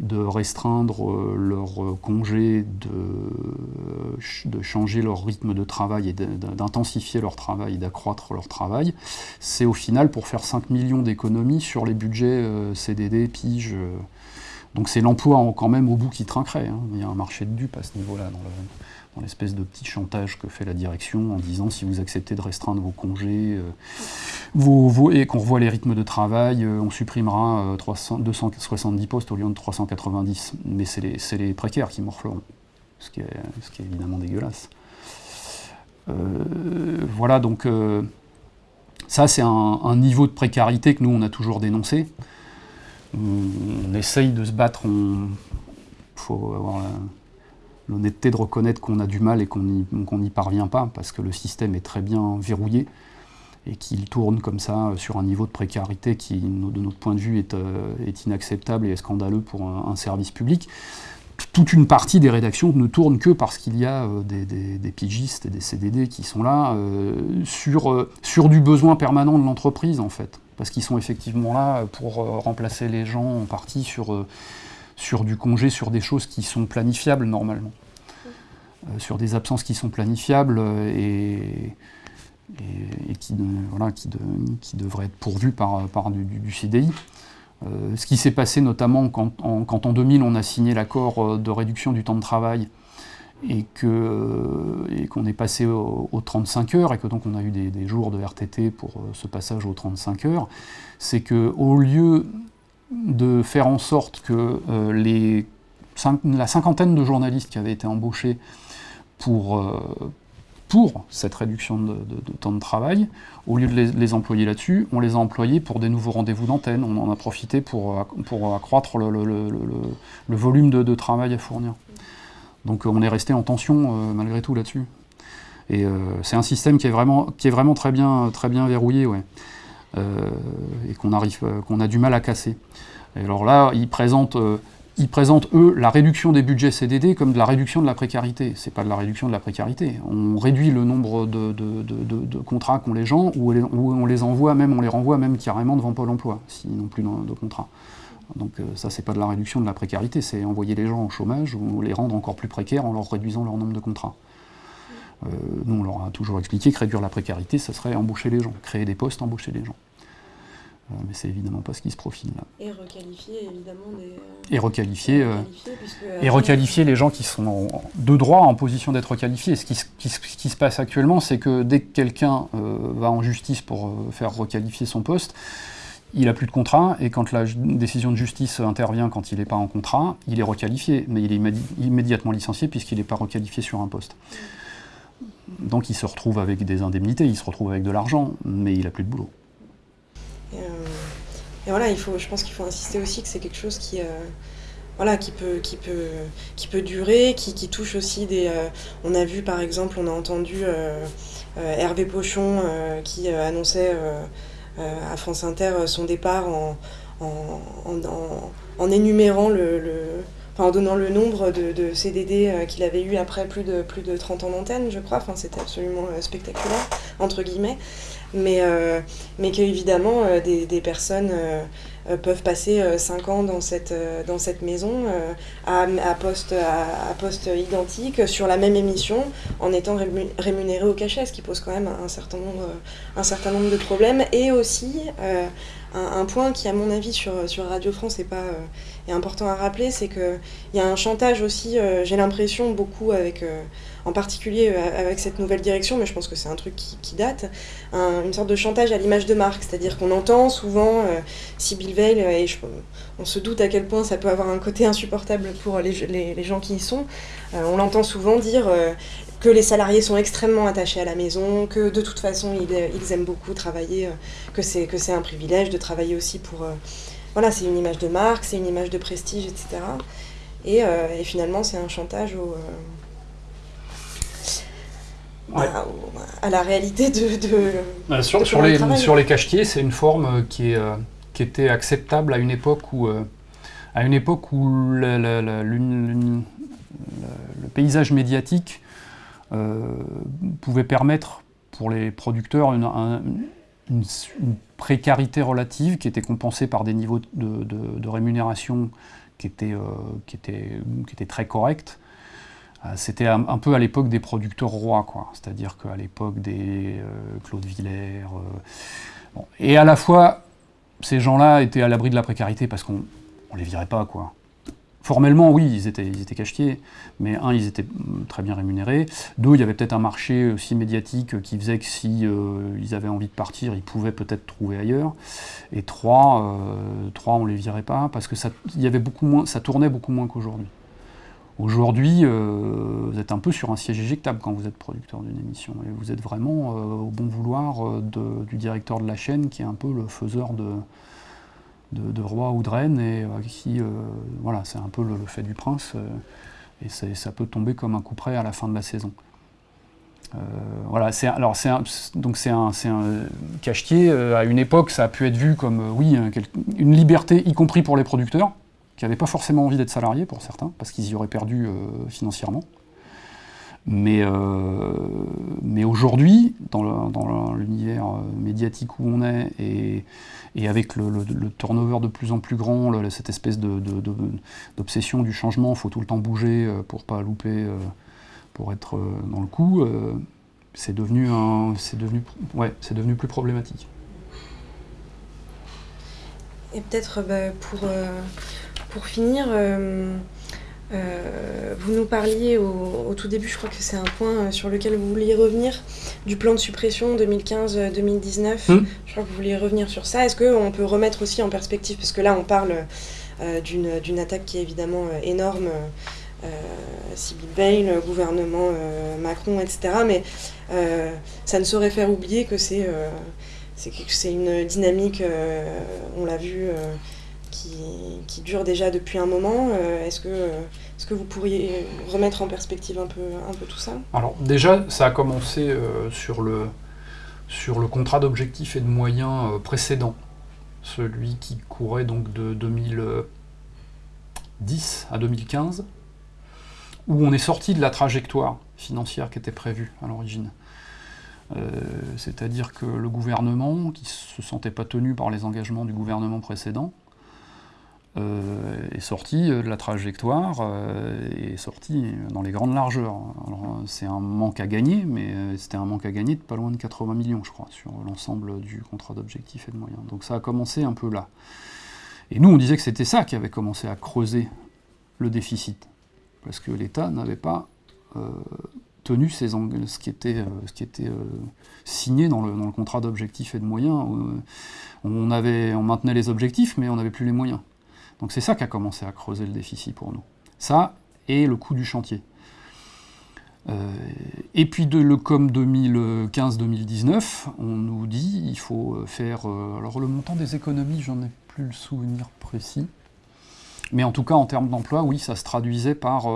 de restreindre euh, leur euh, congé, de, changer leur rythme de travail et d'intensifier leur travail, d'accroître leur travail, c'est au final pour faire 5 millions d'économies sur les budgets euh, CDD, PIGE. Donc c'est l'emploi quand même au bout qui trinquerait. Hein. Il y a un marché de dupes à ce niveau-là dans le, dans l'espèce de petit chantage que fait la direction en disant si vous acceptez de restreindre vos congés euh, et qu'on revoit les rythmes de travail, euh, on supprimera 270 euh, postes au lieu de 390. Mais c'est les, précaires qui morfleront, ce qui est évidemment dégueulasse. voilà, donc ça c'est un, niveau de précarité que nous on a toujours dénoncé. On, essaye de se battre, il faut avoir l'honnêteté de reconnaître qu'on a du mal et qu'on n'y parvient pas, parce que le système est très bien verrouillé et qu'il tourne comme ça sur un niveau de précarité qui, de notre point de vue, est, euh, inacceptable et scandaleux pour un, service public. Toute une partie des rédactions ne tourne que parce qu'il y a euh, des, pigistes et des CDD qui sont là euh, sur du besoin permanent de l'entreprise, en fait. Parce qu'ils sont effectivement là pour remplacer les gens en partie sur sur du congé, sur des choses qui sont planifiables normalement, euh, sur des absences qui sont planifiables euh, et, qui, voilà, qui, devraient être pourvues par, par du, CDI. Euh, ce qui s'est passé notamment quand en, 2000 on a signé l'accord de réduction du temps de travail et qu'on est passé aux 35 heures et que donc on a eu des, jours de RTT pour ce passage aux 35 heures, c'est qu'au lieu de faire en sorte que euh, la cinquantaine de journalistes qui avaient été embauchés pour, euh, pour cette réduction de, temps de travail, au lieu de les, employer là-dessus, on les a employés pour des nouveaux rendez-vous d'antenne, on en a profité pour, pour accroître le, volume de, travail à fournir. Donc on est resté en tension euh, malgré tout là-dessus. Et c'est un système qui est vraiment, très, bien, très bien verrouillé. Euh, et qu'on euh, a du mal à casser. Et alors là, ils présentent, euh, ils présentent, eux, la réduction des budgets CDD comme de la réduction de la précarité. C'est pas de la réduction de la précarité. On réduit le nombre de, contrats qu'ont les gens, ou on les envoie même, on les renvoie même carrément devant Pôle emploi, s'ils n'ont plus de contrat. Donc ça, c'est pas de la réduction de la précarité, c'est envoyer les gens au chômage ou les rendre encore plus précaires en leur réduisant leur nombre de contrats. Euh, nous, on leur a toujours expliqué que réduire la précarité, ça serait embaucher les gens, créer des postes, embaucher les gens. Euh, mais c'est évidemment pas ce qui se profile là. Et requalifier évidemment des. Euh, et requalifier, et requalifier les gens qui sont de droit en position d'être requalifiés. Ce qui, qui, se passe actuellement, c'est que dès que quelqu'un va en justice pour faire requalifier son poste, il n'a plus de contrat, et quand la décision de justice intervient quand il n'est pas en contrat, il est requalifié, mais il est immédiatement licencié puisqu'il n'est pas requalifié sur un poste. Donc il se retrouve avec des indemnités, il se retrouve avec de l'argent, mais il n'a plus de boulot. Et, euh, voilà, il faut, je pense qu'il faut insister aussi que c'est quelque chose qui, euh, peut, durer, qui, qui touche aussi des... Euh, on a vu par exemple, on a entendu Hervé Pochon qui annonçait à France Inter son départ en, en, en, énumérant le en donnant le nombre de, CDD qu'il avait eu après plus de, plus de 30 ans d'antenne, je crois. Enfin, c'était absolument spectaculaire, entre guillemets. Mais, mais qu'évidemment, des, des, personnes euh, peuvent passer 5 euh, ans dans cette, euh, dans cette maison à, poste, à, poste identique sur la même émission en étant rémunérés au cachet, ce qui pose quand même un certain nombre, un certain nombre de problèmes. Et aussi, un, point qui, à mon avis, sur, sur Radio France est, pas, est important à rappeler, c'est qu'il y a un chantage aussi, j'ai l'impression, beaucoup avec en particulier euh, avec cette nouvelle direction, mais je pense que c'est un truc qui, date, une sorte de chantage à l'image de marque, c'est-à-dire qu'on entend souvent euh, Veil, et on se doute à quel point ça peut avoir un côté insupportable pour les, gens qui y sont, euh, on l'entend souvent dire que les salariés sont extrêmement attachés à la maison, que de toute façon ils, aiment beaucoup travailler, que c'est que c'est un privilège de travailler aussi pour voilà c'est une image de marque, c'est une image de prestige, etc. Et, et finalement c'est un chantage au à, la réalité de. Bah, sur, sur, les, sur les cachetiers, c'est une forme euh, qui, est, euh, qui était acceptable à une époque où, euh, à une époque où le, paysage médiatique pouvait permettre pour les producteurs une, précarité relative qui était compensée par des niveaux de, rémunération qui étaient, qui, étaient, qui étaient très corrects. Euh, c'était un, peu à l'époque des producteurs rois, quoi. C'est-à-dire qu'à l'époque des euh, Claude Villers. Euh, et à la fois, ces gens-là étaient à l'abri de la précarité parce qu'on ne les virait pas, quoi. Formellement, oui, ils étaient, cachetiers, mais un, ils étaient mm, très bien rémunérés. Deux, il y avait peut-être un marché aussi médiatique qui faisait que si ils avaient envie de partir, ils pouvaient peut-être trouver ailleurs. Et trois, trois on les virait pas parce que ça, y avait beaucoup moins, ça tournait beaucoup moins qu'aujourd'hui. Aujourd'hui, euh, vous êtes un peu sur un siège éjectable quand vous êtes producteur d'une émission. Et vous êtes vraiment euh, au bon vouloir euh, du directeur de la chaîne, qui est un peu le faiseur de, de, roi ou de reine, et qui, voilà, c'est un peu le, fait du prince, et ça peut tomber comme un coup près à la fin de la saison. voilà, c'est alors c'est donc c'est un, un, cachetier. à une époque, ça a pu être vu comme oui une liberté, y compris pour les producteurs qui n'avaient pas forcément envie d'être salariés pour certains, parce qu'ils y auraient perdu euh, financièrement. Mais, euh, mais aujourd'hui, dans l'univers euh, médiatique où on est, et, et avec le, turnover de plus en plus grand, cette espèce d'obsession du changement, il faut tout le temps bouger pour pas louper, pour être dans le coup, c'est devenu, devenu, ouais, devenu plus problématique. Et peut-être bah, pour pour finir, euh, euh, vous nous parliez au, tout début, je crois que c'est un point euh, sur lequel vous vouliez revenir, du plan de suppression 2015-2019. Hmm. Je crois que vous vouliez revenir sur ça. Est-ce qu'on peut remettre aussi en perspective, parce que là on parle d'une attaque qui est évidemment énorme, euh, Sibyl Veil, gouvernement Macron, etc. Mais ça ne saurait faire oublier que c'est une dynamique, on l'a vu qui, dure déjà depuis un moment. Euh, est-ce que, est que vous pourriez remettre en perspective un peu, un peu tout ça? Alors déjà, ça a commencé euh, sur, le, sur le contrat d'objectifs et de moyens euh, précédent, celui qui courait donc de 2010 à 2015, où on est sorti de la trajectoire financière qui était prévue à l'origine. C'est-à-dire que le gouvernement, qui ne se sentait pas tenu par les engagements du gouvernement précédent, euh, est sorti euh, de la trajectoire euh, et est sorti dans les grandes largeurs. C'est un manque à gagner, mais c'était un manque à gagner de pas loin de 80 millions, je crois, sur l'ensemble du contrat d'objectifs et de moyens. Donc ça a commencé un peu là. Et nous, on disait que c'était ça qui avait commencé à creuser le déficit, parce que l'État n'avait pas tenu ses ce qui était, signé dans le, dans le contrat d'objectifs et de moyens. on, avait, on maintenait les objectifs, mais on n'avait plus les moyens. Donc c'est ça qui a commencé à creuser le déficit pour nous. Ça et le coût du chantier. Euh, et puis de le COM 2015-2019, on nous dit il faut faire... Euh, alors le montant des économies, j'en ai plus le souvenir précis. Mais en tout cas, en termes d'emploi, oui, ça se traduisait par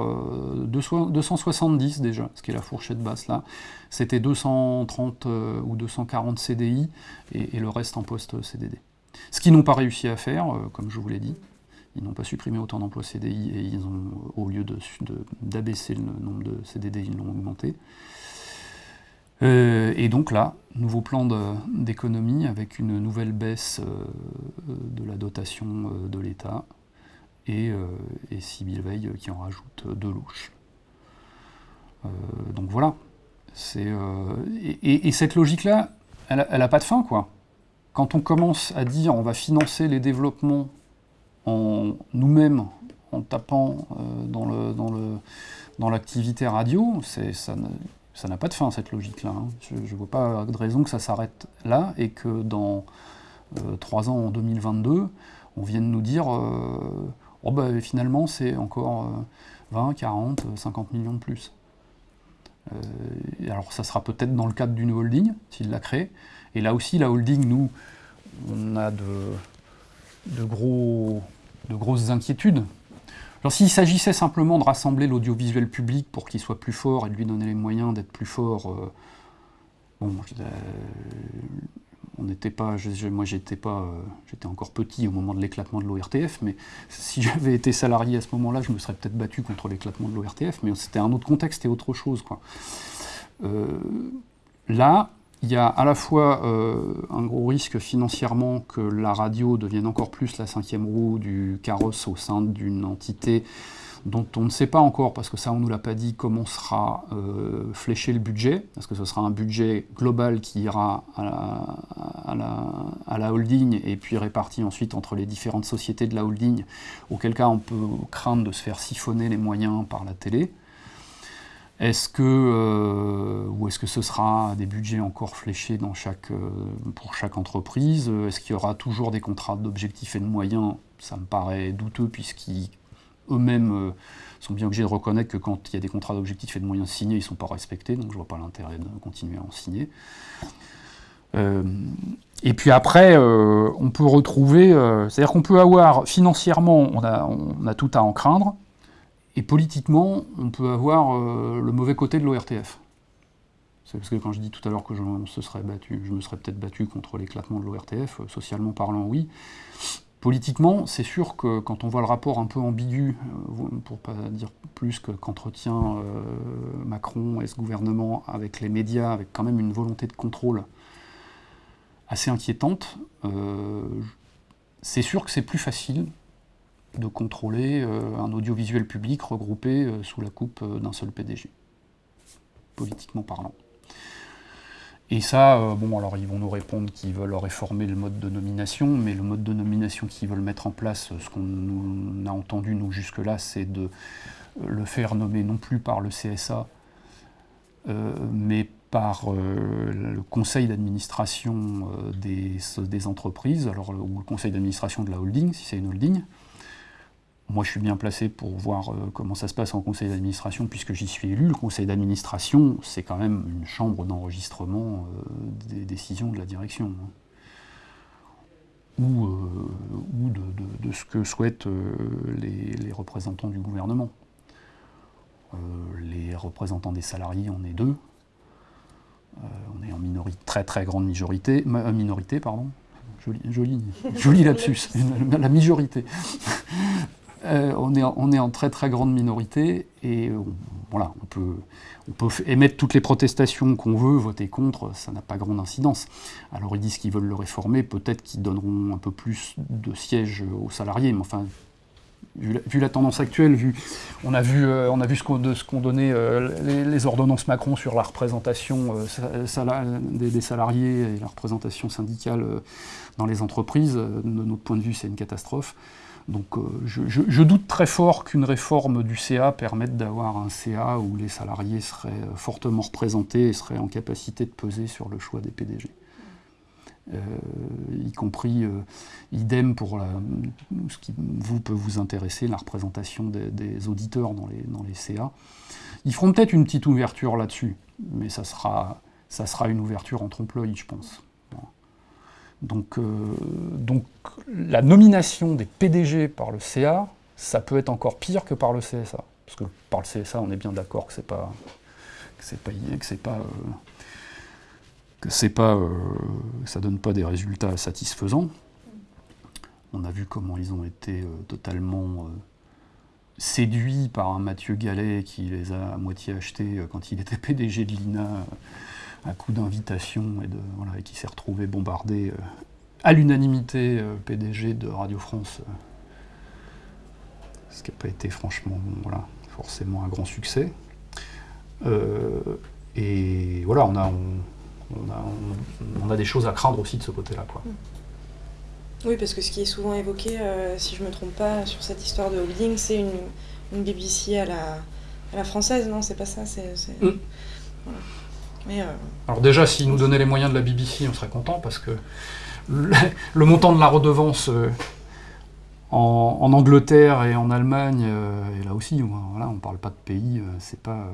270 euh, déjà, ce qui est la fourchette basse là. C'était 230 ou 240 CDI et, et, le reste en poste CDD. Ce qu'ils n'ont pas réussi à faire, comme je vous l'ai dit, Ils n'ont pas supprimé autant d'emplois CDI et ils ont, au lieu d'abaisser le nombre de CDD, ils l'ont augmenté. Euh, et donc là, nouveau plan d'économie avec une nouvelle baisse euh, de la dotation euh, de l'État et, et Sibyl Veil qui en rajoute deux louches. donc voilà. Et, et, cette logique-là, elle n'a pas de fin, quoi. Quand on commence à dire on va financer les développements en nous-mêmes, en tapant dans le, dans l'activité radio, ça ça n'a pas de fin cette logique-là. Hein. Je ne vois pas de raison que ça s'arrête là et que dans euh, trois ans, en 2022, on vienne nous dire euh, oh bah, finalement c'est encore 20, 40, 50 millions de plus. Euh, alors ça sera peut-être dans le cadre d'une holding, s'il la crée. Et là aussi, la holding, nous, on a de, de, gros, de grosses inquiétudes alors s'il s'agissait simplement de rassembler l'audiovisuel public pour qu'il soit plus fort et de lui donner les moyens d'être plus fort, euh, euh, on n'était pas, moi j'étais pas, euh, encore petit au moment de l'éclatement de l'ORTF, mais si j'avais été salarié à ce moment-là, je me serais peut-être battu contre l'éclatement de l'ORTF, mais c'était un autre contexte et autre chose. Là, il y a à la fois euh, un gros risque financièrement que la radio devienne encore plus la cinquième roue du carrosse au sein d'une entité dont on ne sait pas encore, parce que ça on ne nous l'a pas dit, comment sera euh, fléché le budget, parce que ce sera un budget global qui ira à la, holding et puis réparti ensuite entre les différentes sociétés de la holding, auquel cas on peut craindre de se faire siphonner les moyens par la télé. Est-ce que, euh, ou est-ce que ce sera des budgets encore fléchés dans chaque, euh, pour chaque entreprise? Est-ce qu'il y aura toujours des contrats d'objectifs et de moyens? Ça me paraît douteux puisqu'ils eux-mêmes euh, sont bien obligés de reconnaître que quand il y a des contrats d'objectifs et de moyens signés, ils ne sont pas respectés, donc je ne vois pas l'intérêt de continuer à en signer. et puis après, on peut retrouver, c'est-à-dire qu'on peut avoir financièrement, on a tout à en craindre, et politiquement, on peut avoir euh, le mauvais côté de l'ORTF. C'est parce que quand je dis tout à l'heure que je, battu, je me serais peut-être battu contre l'éclatement de l'ORTF, euh, socialement parlant, oui. Politiquement, c'est sûr que quand on voit le rapport un peu ambigu, euh, pour pas dire plus qu'entretient Macron et ce gouvernement avec les médias, avec quand même une volonté de contrôle assez inquiétante, c'est sûr que c'est plus facile de contrôler euh, un audiovisuel public regroupé euh, sous la coupe euh, d'un seul PDG, politiquement parlant. Et ça, bon, alors ils vont nous répondre qu'ils veulent réformer le mode de nomination, mais le mode de nomination qu'ils veulent mettre en place, ce qu'on a entendu nous jusque-là, c'est de le faire nommer non plus par le CSA, mais par le conseil d'administration des, des, entreprises, alors, ou le conseil d'administration de la holding, si c'est une holding, moi, je suis bien placé pour voir euh, comment ça se passe en conseil d'administration, puisque j'y suis élu. Le conseil d'administration, c'est quand même une chambre d'enregistrement euh, des décisions de la direction. Hein. Ou, euh, de, ce que souhaitent les, représentants du gouvernement. les représentants des salariés, on est deux. on est en minorité, très très grande majorité, minorité, pardon. Joli, joli, joli lapsus, la majorité. Euh, on, est en, très très grande minorité et euh, on peut, émettre toutes les protestations qu'on veut, voter contre, ça n'a pas grande incidence. Alors ils disent qu'ils veulent le réformer, peut-être qu'ils donneront un peu plus de sièges aux salariés, mais enfin, vu la, tendance actuelle, vu, on a vu, euh, on a vu ce qu'ont qu donné les, ordonnances Macron sur la représentation des, salariés et la représentation syndicale dans les entreprises, de notre point de vue c'est une catastrophe. Donc euh, je, doute très fort qu'une réforme du CA permette d'avoir un CA où les salariés seraient euh, fortement représentés et seraient en capacité de peser sur le choix des PDG. Euh, y compris idem pour ce qui vous peut vous intéresser, la représentation des, auditeurs dans les, dans les CA. Ils feront peut-être une petite ouverture là-dessus, mais ça sera, ça sera une ouverture en trompe-l'œil, je pense. Donc, euh, donc la nomination des PDG par le CA, ça peut être encore pire que par le CSA. Parce que par le CSA, on est bien d'accord que c'est pas que c'est pas que c'est pas euh, que c'est pas euh, ça donne pas des résultats satisfaisants. on a vu comment ils ont été totalement séduits par un Mathieu Gallet qui les a à moitié achetés quand il était PDG de l'INA à coup d'invitation et, de, voilà, et qui s'est retrouvé bombardé à l'unanimité PDG de Radio France ce qui n'a pas été franchement voilà, forcément un grand succès. Euh, et voilà, on a, on, a, des choses à craindre aussi de ce côté-là. Quoi. Oui, parce que ce qui est souvent évoqué, euh, si je ne me trompe pas, sur cette histoire de holding, c'est une, BBC à la, la française, non C'est pas ça c'est, euh, Alors déjà, s'ils nous donnaient les moyens de la BBC, on serait content, parce que le, montant de la redevance en, Angleterre et en Allemagne, euh, et là aussi, voilà, on ne parle pas de pays, euh, c'est pas.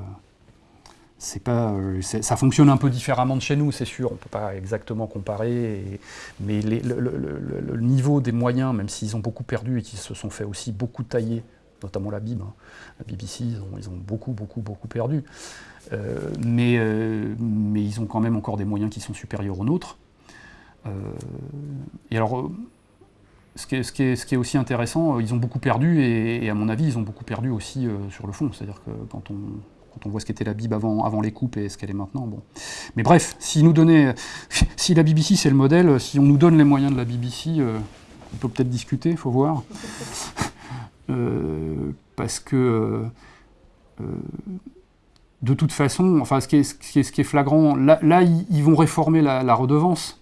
C'est pas, euh, ça fonctionne un peu différemment de chez nous, c'est sûr, on ne peut pas exactement comparer, mais le, niveau des moyens, même s'ils ont beaucoup perdu et qu'ils se sont fait aussi beaucoup tailler, notamment la BIB, hein, la BBC, ils ont, beaucoup, beaucoup, beaucoup perdu, mais, mais ils ont quand même encore des moyens qui sont supérieurs aux nôtres. et alors, ce qui, est, aussi intéressant, euh, ils ont beaucoup perdu, et, à mon avis, ils ont beaucoup perdu aussi euh, sur le fond. C'est-à-dire que quand on, voit ce qu'était la Bible avant, les coupes et ce qu'elle est maintenant, bon. Mais bref, si, nous donnait, si la BBC c'est le modèle, si on nous donne les moyens de la BBC, euh, on peut peut-être discuter, il faut voir. parce que de toute façon, enfin, ce qui est, flagrant, là, ils, vont réformer la redevance.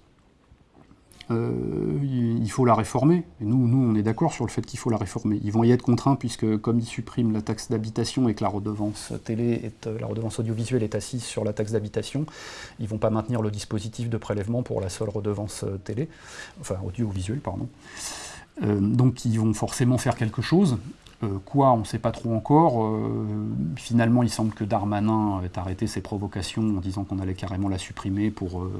Euh, il faut la réformer. Et nous, nous, on est d'accord sur le fait qu'il faut la réformer. Ils vont y être contraints puisque comme ils suppriment la taxe d'habitation et que la redevance télé, est, euh, la redevance audiovisuelle est assise sur la taxe d'habitation, ils vont pas maintenir le dispositif de prélèvement pour la seule redevance euh, télé, enfin audiovisuelle, pardon. Donc ils vont forcément faire quelque chose. Euh, quoi, on ne sait pas trop encore. Euh, finalement, il semble que Darmanin ait arrêté ses provocations en disant qu'on allait carrément la supprimer pour euh,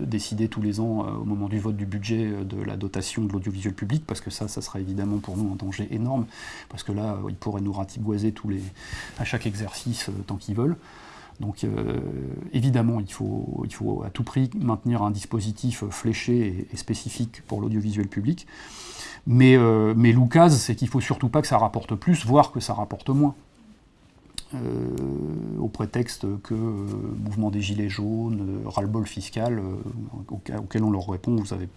décider tous les ans, au moment du vote du budget, de la dotation de l'audiovisuel public, parce que ça, ça sera évidemment pour nous un danger énorme, parce que là, ils pourraient nous ratiboiser tous les, à chaque exercice tant qu'ils veulent. Donc évidemment, il faut, il faut à tout prix maintenir un dispositif fléché et spécifique pour l'audiovisuel public. Mais, euh, Lucas, c'est qu'il ne faut surtout pas que ça rapporte plus, voire que ça rapporte moins. Euh, au prétexte que euh, mouvement des Gilets jaunes, ras-le-bol fiscal, auquel on leur répond, vous avez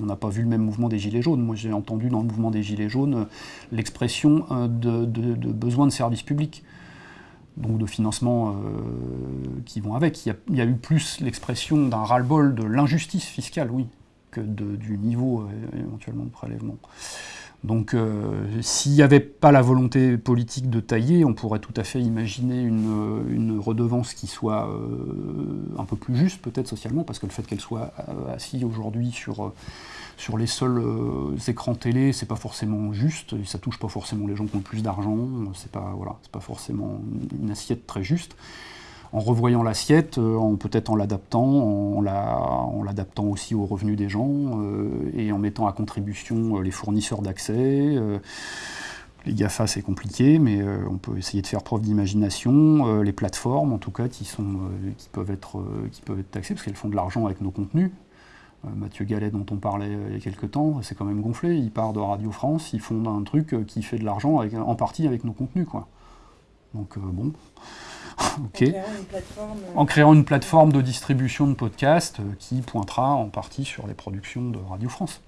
on n'a pas vu le même mouvement des Gilets jaunes. Moi, j'ai entendu dans le mouvement des Gilets jaunes l'expression de, besoin de services publics, donc de financement qui vont avec. Il y a, eu plus l'expression d'un ras-le-bol de l'injustice fiscale, oui, du niveau euh, éventuellement de prélèvement. Donc euh, s'il n'y avait pas la volonté politique de tailler, on pourrait tout à fait imaginer une, redevance qui soit euh, un peu plus juste peut-être socialement, parce que le fait qu'elle soit assise aujourd'hui sur, les seuls écrans télé, c'est pas forcément juste, ça touche pas forcément les gens qui ont le plus d'argent, c'est pas, pas forcément une assiette très juste en revoyant l'assiette, euh, en peut-être en l'adaptant, en, l'adaptant aussi aux revenus des gens euh, et en mettant à contribution euh, les fournisseurs d'accès. les GAFA, c'est compliqué, mais on peut essayer de faire preuve d'imagination. les plateformes, en tout cas, qui, sont, qui, peuvent être, qui peuvent être taxées, parce qu'elles font de l'argent avec nos contenus. Mathieu Gallet, dont on parlait il y a quelques temps, c'est quand même gonflé. Il part de Radio France, il fonde un truc qui fait de l'argent en partie avec nos contenus. Quoi. Donc, bon. Euh, en, créant une plateforme de distribution de podcasts euh, qui pointera en partie sur les productions de Radio France.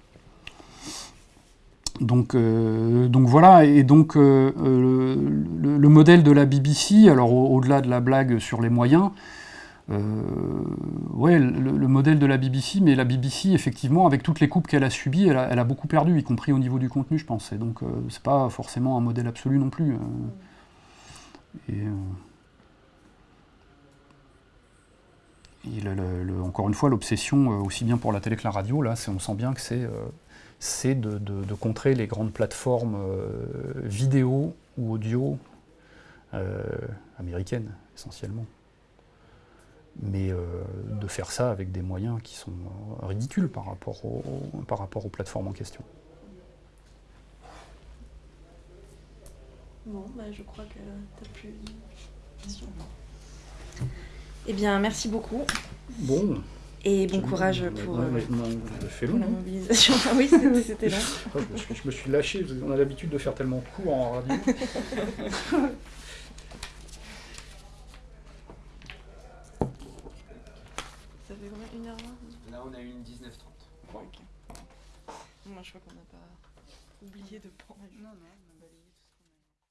Donc, euh, donc voilà, et donc le, modèle de la BBC, alors au-delà de la blague sur les moyens, ouais, le, modèle de la BBC, mais la BBC, effectivement, avec toutes les coupes qu'elle a subies, elle a, beaucoup perdu, y compris au niveau du contenu, je pense. Et donc, c'est pas forcément un modèle absolu non plus. et, encore une fois, l'obsession, euh, aussi bien pour la télé que la radio, là, on sent bien que c'est euh, de, contrer les grandes plateformes euh, vidéo ou audio américaines, essentiellement. Mais de faire ça avec des moyens qui sont ridicules par rapport, aux plateformes en question. Bon, bah, je crois que tu n'as plus. Eh bien, merci beaucoup. Bon. Et bon courage pour, euh, fait pour long. la mobilisation. Ah oui, c'était- long. Je, me suis- lâché, on a l'habitude de faire tellement court en radio. Ça fait combien Une heure vingt? Là, on a eu une 19-30. Moi, je crois qu'on n'a